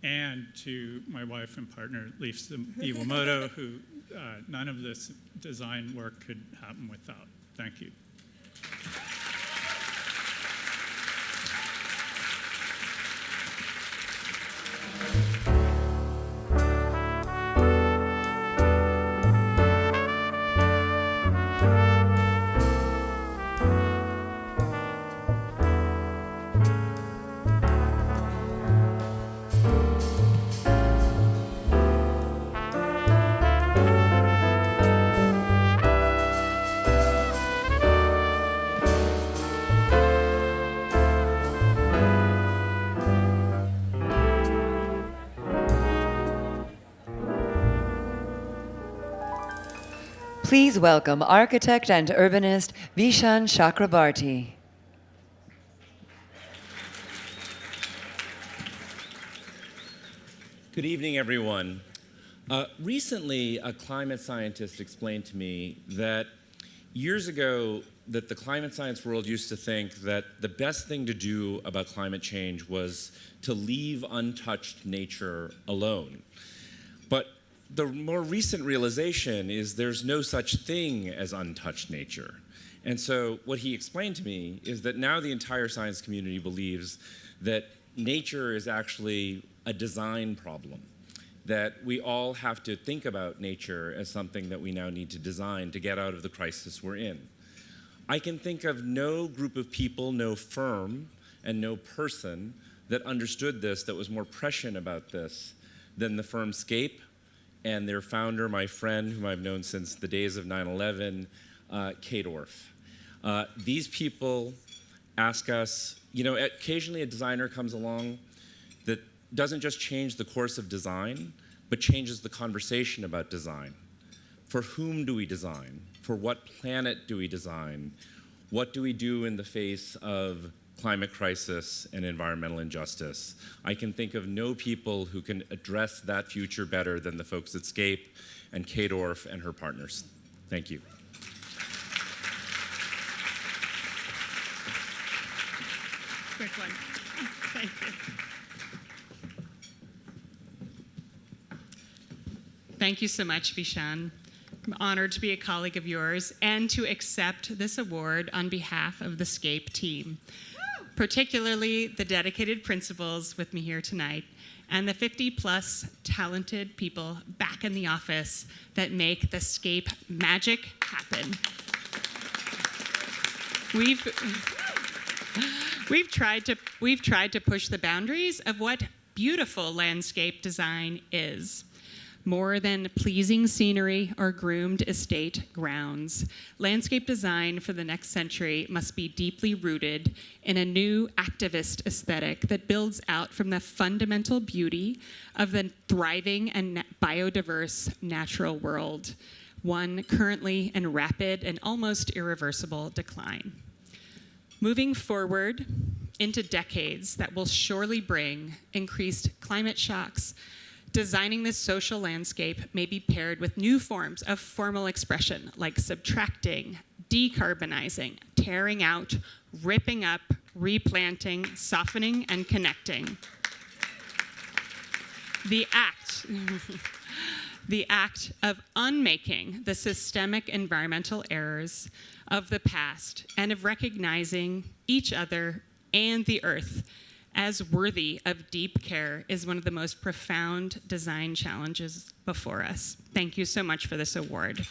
and to my wife and partner, Lisa (laughs) Iwamoto, who uh, none of this design work could happen without. Thank you. Please welcome architect and urbanist Vishaan Chakrabarti. Good evening, everyone. Uh, recently, a climate scientist explained to me that years ago, that the climate science world used to think that the best thing to do about climate change was to leave untouched nature alone. But the more recent realization is there's no such thing as untouched nature. And so what he explained to me is that now the entire science community believes that nature is actually a design problem that we all have to think about nature as something that we now need to design to get out of the crisis we're in. I can think of no group of people, no firm, and no person that understood this, that was more prescient about this than the firm Scape and their founder, my friend, whom I've known since the days of 9 11, uh, Kate Orff. Uh, these people ask us, you know, occasionally a designer comes along that doesn't just change the course of design, but changes the conversation about design. For whom do we design? For what planet do we design? What do we do in the face of climate crisis and environmental injustice? I can think of no people who can address that future better than the folks at Scape and Kate Orff and her partners. Thank you. Quick one. Thank you. Thank you so much, Vishaan. I'm honored to be a colleague of yours and to accept this award on behalf of the SCAPE team, particularly the dedicated principals with me here tonight and the 50 plus talented people back in the office that make the SCAPE magic happen. We've, we've, tried to, we've tried to push the boundaries of what beautiful landscape design is more than pleasing scenery or groomed estate grounds. Landscape design for the next century must be deeply rooted in a new activist aesthetic that builds out from the fundamental beauty of the thriving and biodiverse natural world, one currently in rapid and almost irreversible decline. Moving forward into decades that will surely bring increased climate shocks, designing this social landscape may be paired with new forms of formal expression like subtracting, decarbonizing, tearing out, ripping up, replanting, softening, and connecting. The act, (laughs) the act of unmaking the systemic environmental errors of the past and of recognizing each other and the earth as worthy of deep care is one of the most profound design challenges before us. Thank you so much for this award.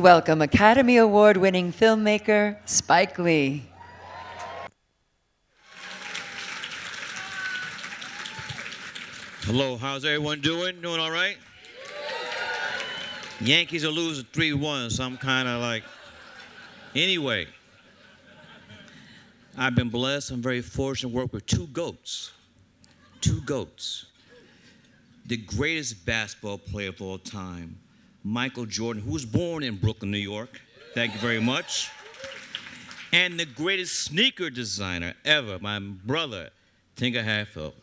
Welcome Academy Award winning filmmaker Spike Lee. Hello, how's everyone doing? Doing all right? Yankees are losing 3 1, so I'm kind of like. Anyway, I've been blessed. I'm very fortunate to work with two GOATs. Two GOATs. The greatest basketball player of all time, Michael Jordan, who was born in Brooklyn, New York. Thank you very much. And the greatest sneaker designer ever, my brother, Tinker Hatfield.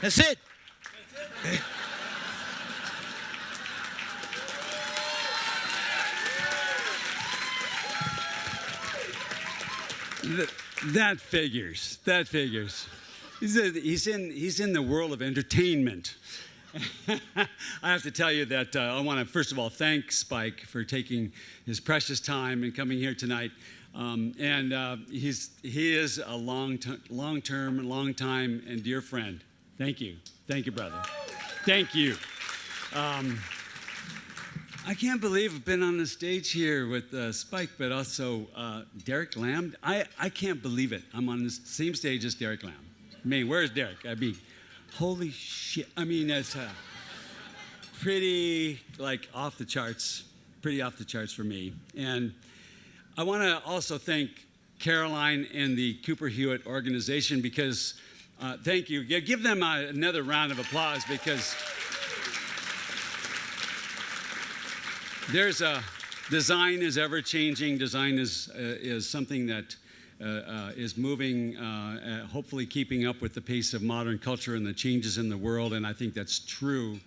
That's it. that figures. That figures. He's, a, he's, in, he's in the world of entertainment. (laughs) I have to tell you that uh, I want to, first of all, thank Spike for taking his precious time and coming here tonight. Um, and uh, he's, he is a long, long term, long time, and dear friend. Thank you. Thank you, brother. Thank you. Um, I can't believe I've been on the stage here with uh, Spike, but also uh, Derek Lam. I, I can't believe it. I'm on the same stage as Derek Lam. I mean, where's Derek? I mean, holy shit. I mean, that's uh, pretty like off the charts, pretty off the charts for me. And I want to also thank Caroline and the Cooper Hewitt organization because, uh, thank you. Yeah, give them uh, another round of applause because there's a design is ever changing. Design is, uh, is something that is moving, uh, uh, hopefully keeping up with the pace of modern culture and the changes in the world, and I think that's true.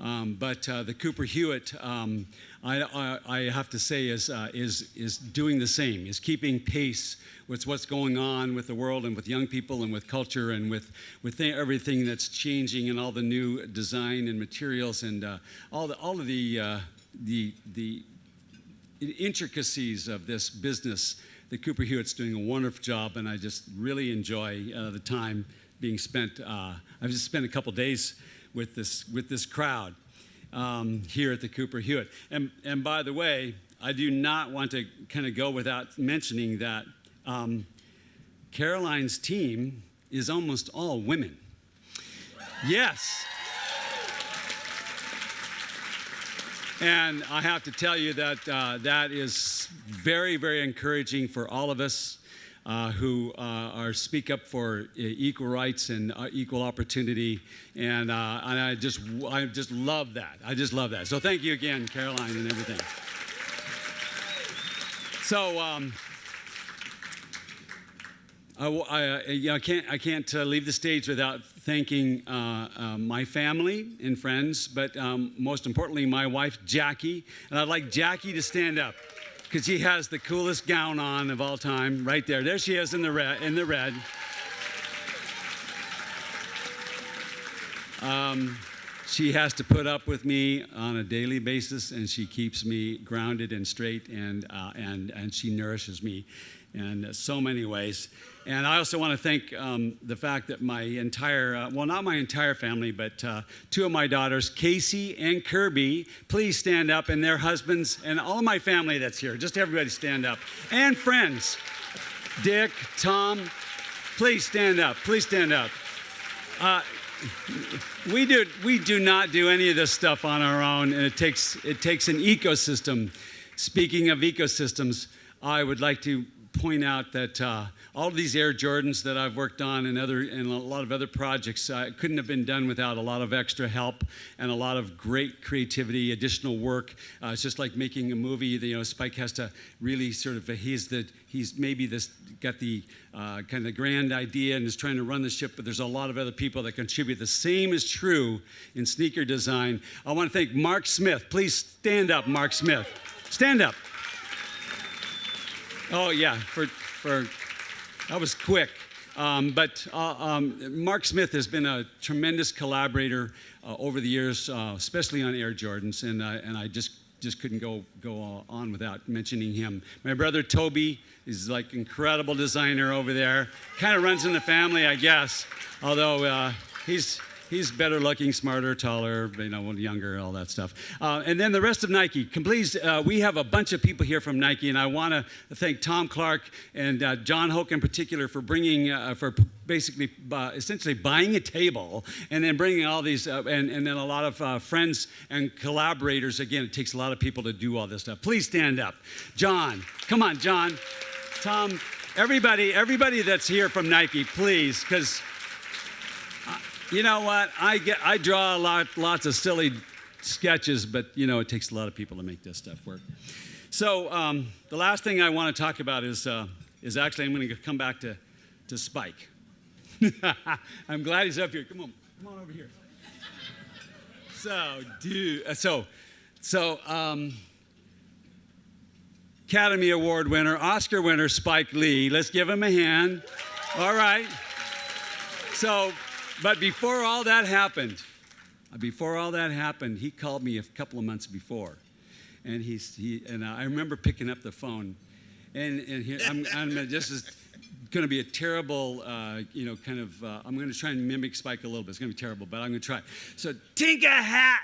Um, but uh, the Cooper Hewitt, um, I, I, I, have to say, is, is, is doing the same, is keeping pace with what's going on with the world and with young people and with culture and with, with everything that's changing and all the new design and materials and all, the, all of the the, the intricacies of this business that Cooper Hewitt's doing a wonderful job, and I just really enjoy uh, the time being spent. Uh, I've just spent a couple days with this with this crowd um, here at the Cooper Hewitt. And and by the way, I do not want to kind of go without mentioning that um, Caroline's team is almost all women. Yes. And I have to tell you that uh, that is very, very encouraging for all of us uh, who uh, are speak up for uh, equal rights and uh, equal opportunity. And, uh, and I just, I just love that. I just love that. So thank you again, Caroline, and everything. So. Um, I, I, you know, I, can't, I can't uh, leave the stage without thanking uh, uh, my family and friends, but um, most importantly, my wife, Jackie. And I'd like Jackie to stand up because she has the coolest gown on of all time right there. There she is in the red. In the red. Um, she has to put up with me on a daily basis, and she keeps me grounded and straight, and, uh, and, and she nourishes me in so many ways. And I also want to thank um, the fact that my entire, uh, well, not my entire family, but uh, two of my daughters, Casey and Kirby, please stand up, and their husbands, and all of my family that's here. Just everybody stand up. And friends, Dick, Tom, please stand up. Please stand up. Uh, we do, we do not do any of this stuff on our own, and it takes, it takes an ecosystem. Speaking of ecosystems, I would like to point out that uh, all of these Air Jordans that I've worked on and other and a lot of other projects uh, couldn't have been done without a lot of extra help and a lot of great creativity, additional work. Uh, it's just like making a movie. You know, Spike has to really sort of he's the he's maybe this got the uh, kind of grand idea and is trying to run the ship, but there's a lot of other people that contribute. The same is true in sneaker design. I want to thank Mark Smith. Please stand up, Mark Smith. Stand up. Oh yeah, for for that was quick. Um, but uh, um, Mark Smith has been a tremendous collaborator uh, over the years, uh, especially on Air Jordans, and uh, and I just just couldn't go go on without mentioning him. My brother Toby is like incredible designer over there. Kind of runs in the family, I guess. Although uh, he's he's better looking, smarter, taller, you know, younger, all that stuff. Uh, and then the rest of Nike. Please, uh, we have a bunch of people here from Nike, and I want to thank Tom Clark and uh, John Hoke in particular for bringing, uh, for basically, uh, essentially buying a table and then bringing all these, uh, and, and then a lot of friends and collaborators. Again, it takes a lot of people to do all this stuff. Please stand up. John, come on, John. Tom, everybody, everybody that's here from Nike, please, because you know what? I get I draw a lot, lots of silly sketches, but you know it takes a lot of people to make this stuff work. So um, the last thing I want to talk about is uh, is actually I'm going to come back to to Spike. (laughs) I'm glad he's up here. Come on, come on over here. So, dude, uh, so, so, um, Academy Award winner, Oscar winner, Spike Lee. Let's give him a hand. All right. So, but before all that happened, uh, before all that happened, he called me a couple of months before. And, he's, he, and I remember picking up the phone. And, and I'm, I'm, this is going to be a terrible, uh, you know, kind of, uh, I'm going to try and mimic Spike a little bit. It's going to be terrible, but I'm going to try. So, Tinker Hat,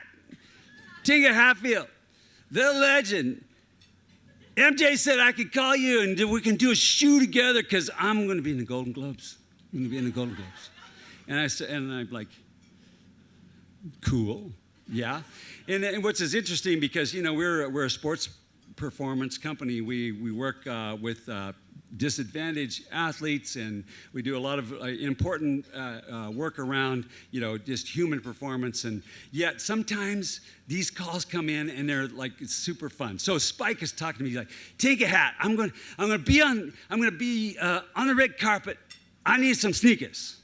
Tinka Hatfield, the legend. MJ said I could call you and we can do a shoe together because I'm going to be in the Golden Globes. I'm going to be in the Golden Globes. And I said, and I'm like, cool, yeah. And, and which is interesting because you know we're we're a sports performance company. We we work uh, with uh, disadvantaged athletes, and we do a lot of uh, important uh, uh, work around, you know, just human performance. And yet sometimes these calls come in and they're like it's super fun. So Spike is talking to me. He's like, "Take a hat. I'm going. I'm going to be on. I'm going to be uh, on the red carpet. I need some sneakers."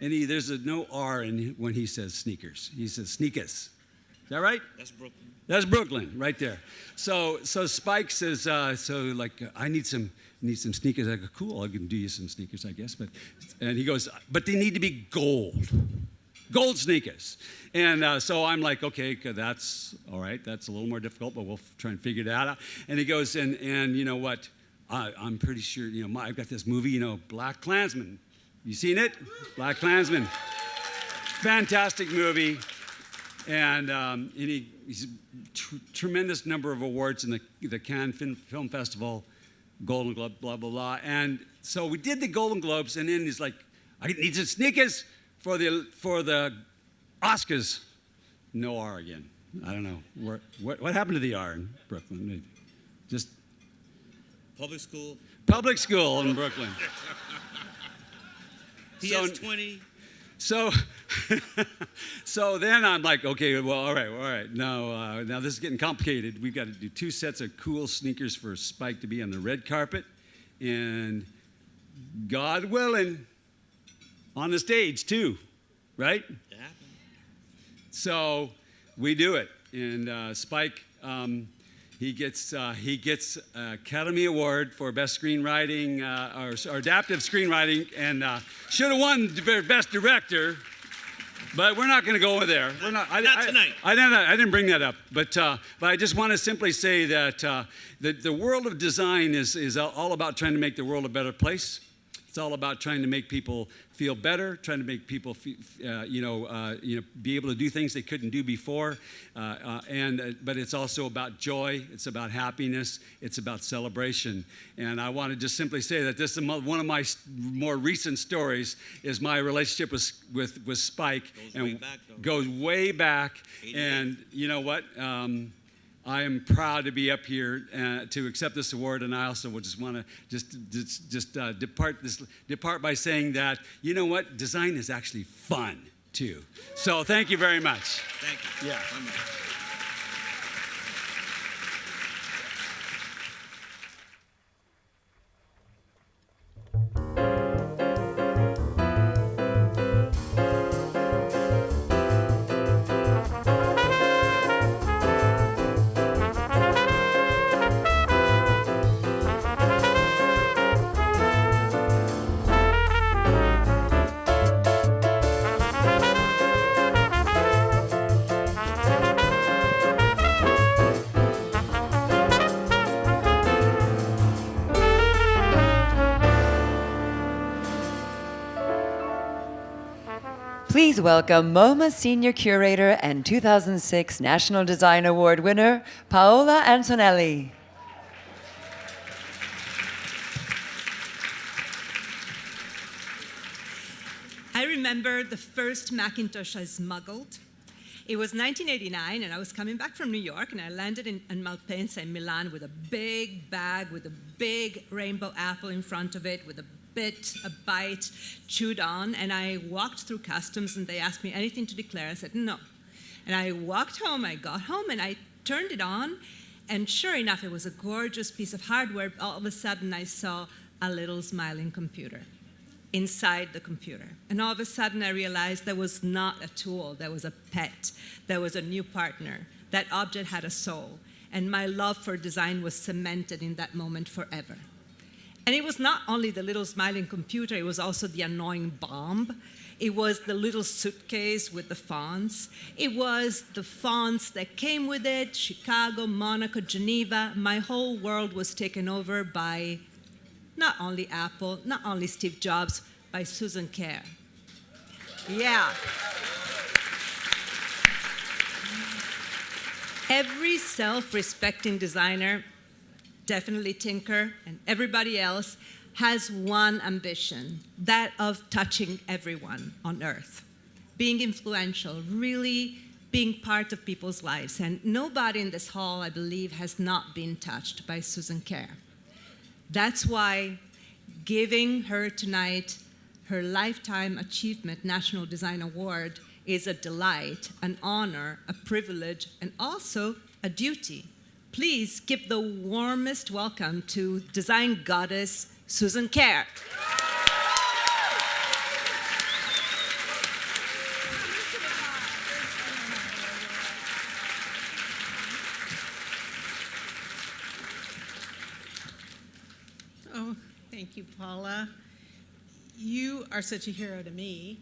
And he, there's a no R in when he says sneakers. He says sneakers. Is that right? That's Brooklyn. That's Brooklyn, right there. So, so Spike says, uh, so like, I need some need some sneakers. I go, cool, I can do you some sneakers, I guess. But, and he goes, but they need to be gold, gold sneakers. And uh, so I'm like, okay, that's all right. That's a little more difficult, but we'll try and figure that out. And he goes, and and you know what? I, I'm pretty sure, you know, my, I've got this movie, you know, Black Klansman. You seen it? Black Klansman. Fantastic movie. And, um, and he, he's tr- tremendous number of awards in the, the Cannes Film, Film Festival. Golden Globe, blah, blah, blah. And so we did the Golden Globes, and then he's like, I need some sneakers for the, for the Oscars. No R again. I don't know. Where, what, what happened to the R in Brooklyn? Just Public school. public school in Brooklyn. PS 20. So, (laughs) so then I'm like, okay, well, all right, all right. Now, uh, now this is getting complicated. We've got to do two sets of cool sneakers for Spike to be on the red carpet, and God willing, on the stage too, right? Yeah. So we do it, and uh, Spike. Um, he gets uh, he gets Academy Award for best screenwriting uh, or, or, adaptive screenwriting, and uh, should have won best director. But we're not going to go over there. We're not. I, not tonight. I, I, didn't, I didn't bring that up. But uh, but I just want to simply say that uh, the the world of design is is all about trying to make the world a better place. It's all about trying to make people feel better, trying to make people, uh, you know, uh, you know, be able to do things they couldn't do before. Uh, uh and uh, but it's also about joy. It's about happiness. It's about celebration. And I want to just simply say that this is one of my more recent stories. Is my relationship with with, with Spike goes and way back, goes way back. And you know what? Um, I am proud to be up here uh, to accept this award, and I also would just want to just just, just uh, depart this depart by saying that you know what, design is actually fun too. So thank you very much. Thank you. Yeah. Please welcome MoMA Senior Curator and 2006 National Design Award winner, Paola Antonelli. I remember the first Macintosh I smuggled. It was 1989, and I was coming back from New York, and I landed in, in Malpensa in Milan with a big bag with a big rainbow apple in front of it, with a bit, a bite, chewed on, and I walked through customs and they asked me anything to declare. I said, no. And I walked home, I got home, and I turned it on, and sure enough, it was a gorgeous piece of hardware. All of a sudden, I saw a little smiling computer inside the computer. And all of a sudden, I realized there was not a tool, there was a pet, there was a new partner. That object had a soul. And my love for design was cemented in that moment forever. And it was not only the little smiling computer, it was also the annoying bomb. It was the little suitcase with the fonts. It was the fonts that came with it Chicago, Monaco, Geneva. My whole world was taken over by not only Apple, not only Steve Jobs, by Susan Kare. Yeah. Every self-respecting designer, definitely Tinker and everybody else, has one ambition, that of touching everyone on earth, being influential, really being part of people's lives. And nobody in this hall, I believe, has not been touched by Susan Kare. That's why giving her tonight her Lifetime Achievement National Design Award is a delight, an honor, a privilege, and also a duty. Please give the warmest welcome to design goddess Susan Kare. Oh, thank you, Paola. You are such a hero to me.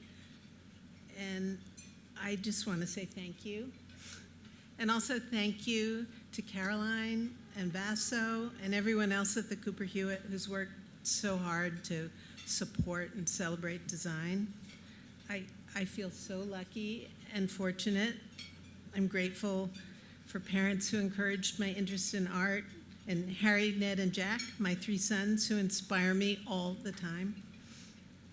And I just want to say thank you. And also thank you to Caroline and Vaso and everyone else at the Cooper Hewitt who's worked so hard to support and celebrate design. I, I feel so lucky and fortunate. I'm grateful for parents who encouraged my interest in art and Harry, Ned, and Jack, my three sons who inspire me all the time.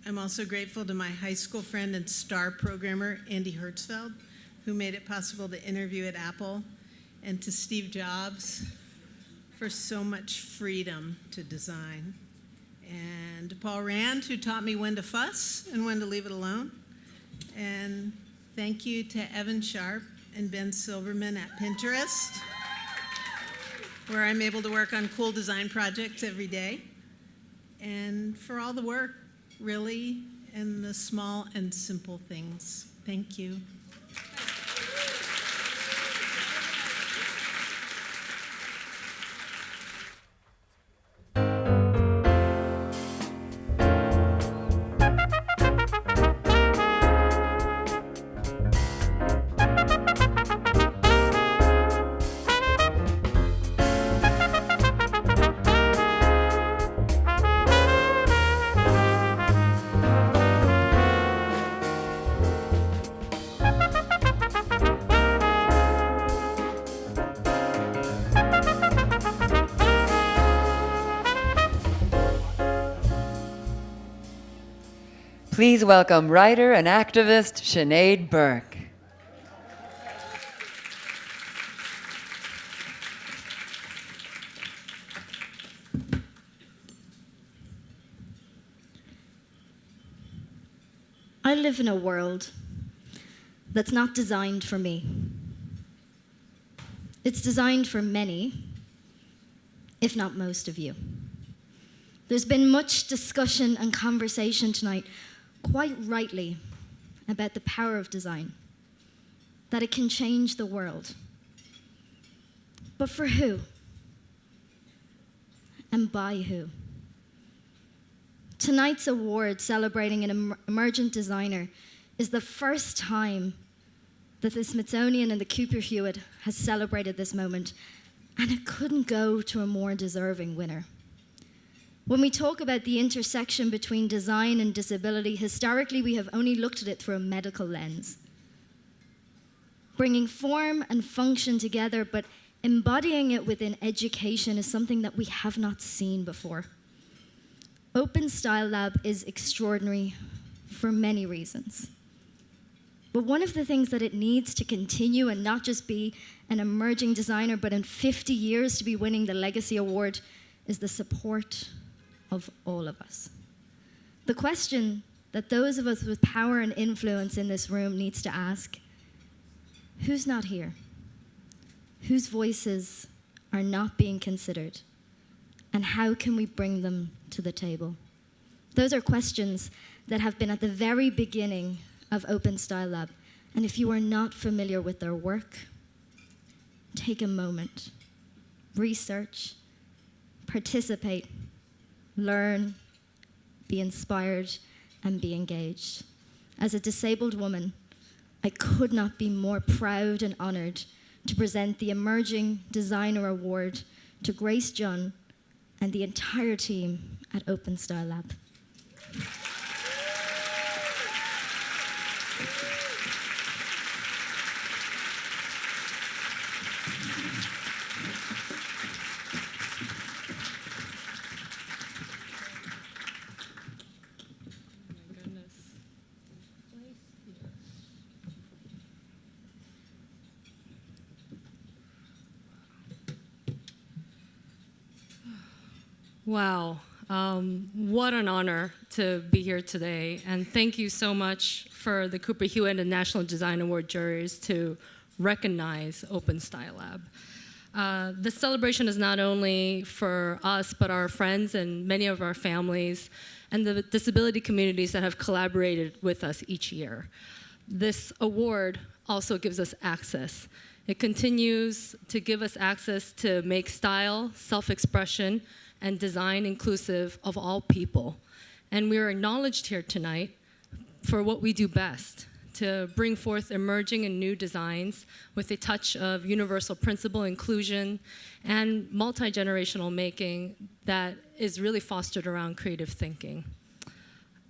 I'm also grateful to my high school friend and star programmer, Andy Hertzfeld, who made it possible to interview at Apple, and to Steve Jobs for so much freedom to design. And to Paul Rand, who taught me when to fuss and when to leave it alone. And thank you to Evan Sharp and Ben Silbermann at Pinterest, where I'm able to work on cool design projects every day. And for all the work, really, in the small and simple things. Thank you. Please welcome writer and activist Sinead Burke. I live in a world that's not designed for me. It's designed for many, if not most of you. There's been much discussion and conversation tonight, quite rightly, about the power of design, that it can change the world. But for who? And by who? Tonight's award celebrating an em emergent designer is the first time that the Smithsonian and the Cooper Hewitt has celebrated this moment, and it couldn't go to a more deserving winner. When we talk about the intersection between design and disability, historically we have only looked at it through a medical lens. Bringing form and function together, but embodying it within education is something that we have not seen before. Open Style Lab is extraordinary for many reasons. But one of the things that it needs to continue and not just be an emerging designer, but in 50 years to be winning the Legacy Award is the support of all of us. The question that those of us with power and influence in this room needs to ask, who's not here? Whose voices are not being considered? And how can we bring them to the table? Those are questions that have been at the very beginning of Open Style Lab. And if you are not familiar with their work, take a moment, research, participate, learn, be inspired, and be engaged. As a disabled woman, I could not be more proud and honored to present the Emerging Designer Award to Grace Jun and the entire team at Open Style Lab. Wow. Um, what an honor to be here today. And thank you so much for the Cooper Hewitt and National Design Award juries to recognize Open Style Lab. Uh, this celebration is not only for us, but our friends and many of our families and the disability communities that have collaborated with us each year. This award also gives us access. It continues to give us access to make style, self-expression, and design inclusive of all people. And we are acknowledged here tonight for what we do best, to bring forth emerging and new designs with a touch of universal principle inclusion and multi-generational making that is really fostered around creative thinking.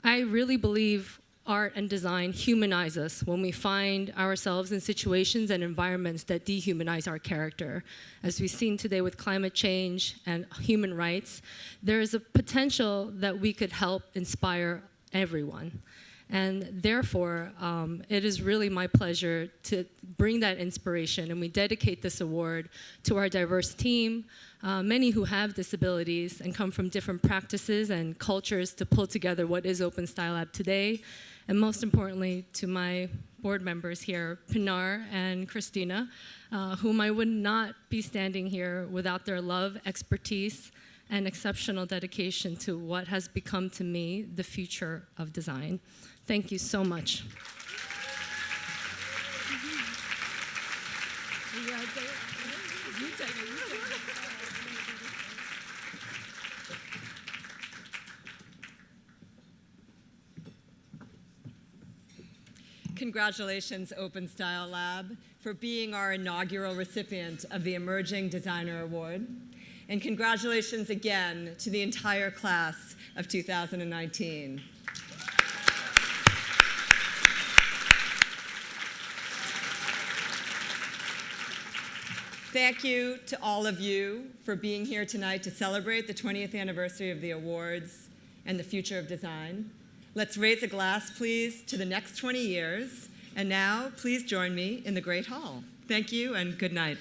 I really believe art and design humanize us when we find ourselves in situations and environments that dehumanize our character. As we've seen today with climate change and human rights, there is a potential that we could help inspire everyone. And therefore, um, it is really my pleasure to bring that inspiration, and we dedicate this award to our diverse team, uh, many who have disabilities and come from different practices and cultures to pull together what is Open Style Lab today, and most importantly, to my board members here, Pinar and Christina, uh, whom I would not be standing here without their love, expertise, and exceptional dedication to what has become to me the future of design. Thank you so much. Congratulations, Open Style Lab, for being our inaugural recipient of the Emerging Designer Award. And congratulations again to the entire class of 2019. Thank you to all of you for being here tonight to celebrate the 20th anniversary of the awards and the future of design. Let's raise a glass, please, to the next 20 years. And now, please join me in the Great Hall. Thank you and good night.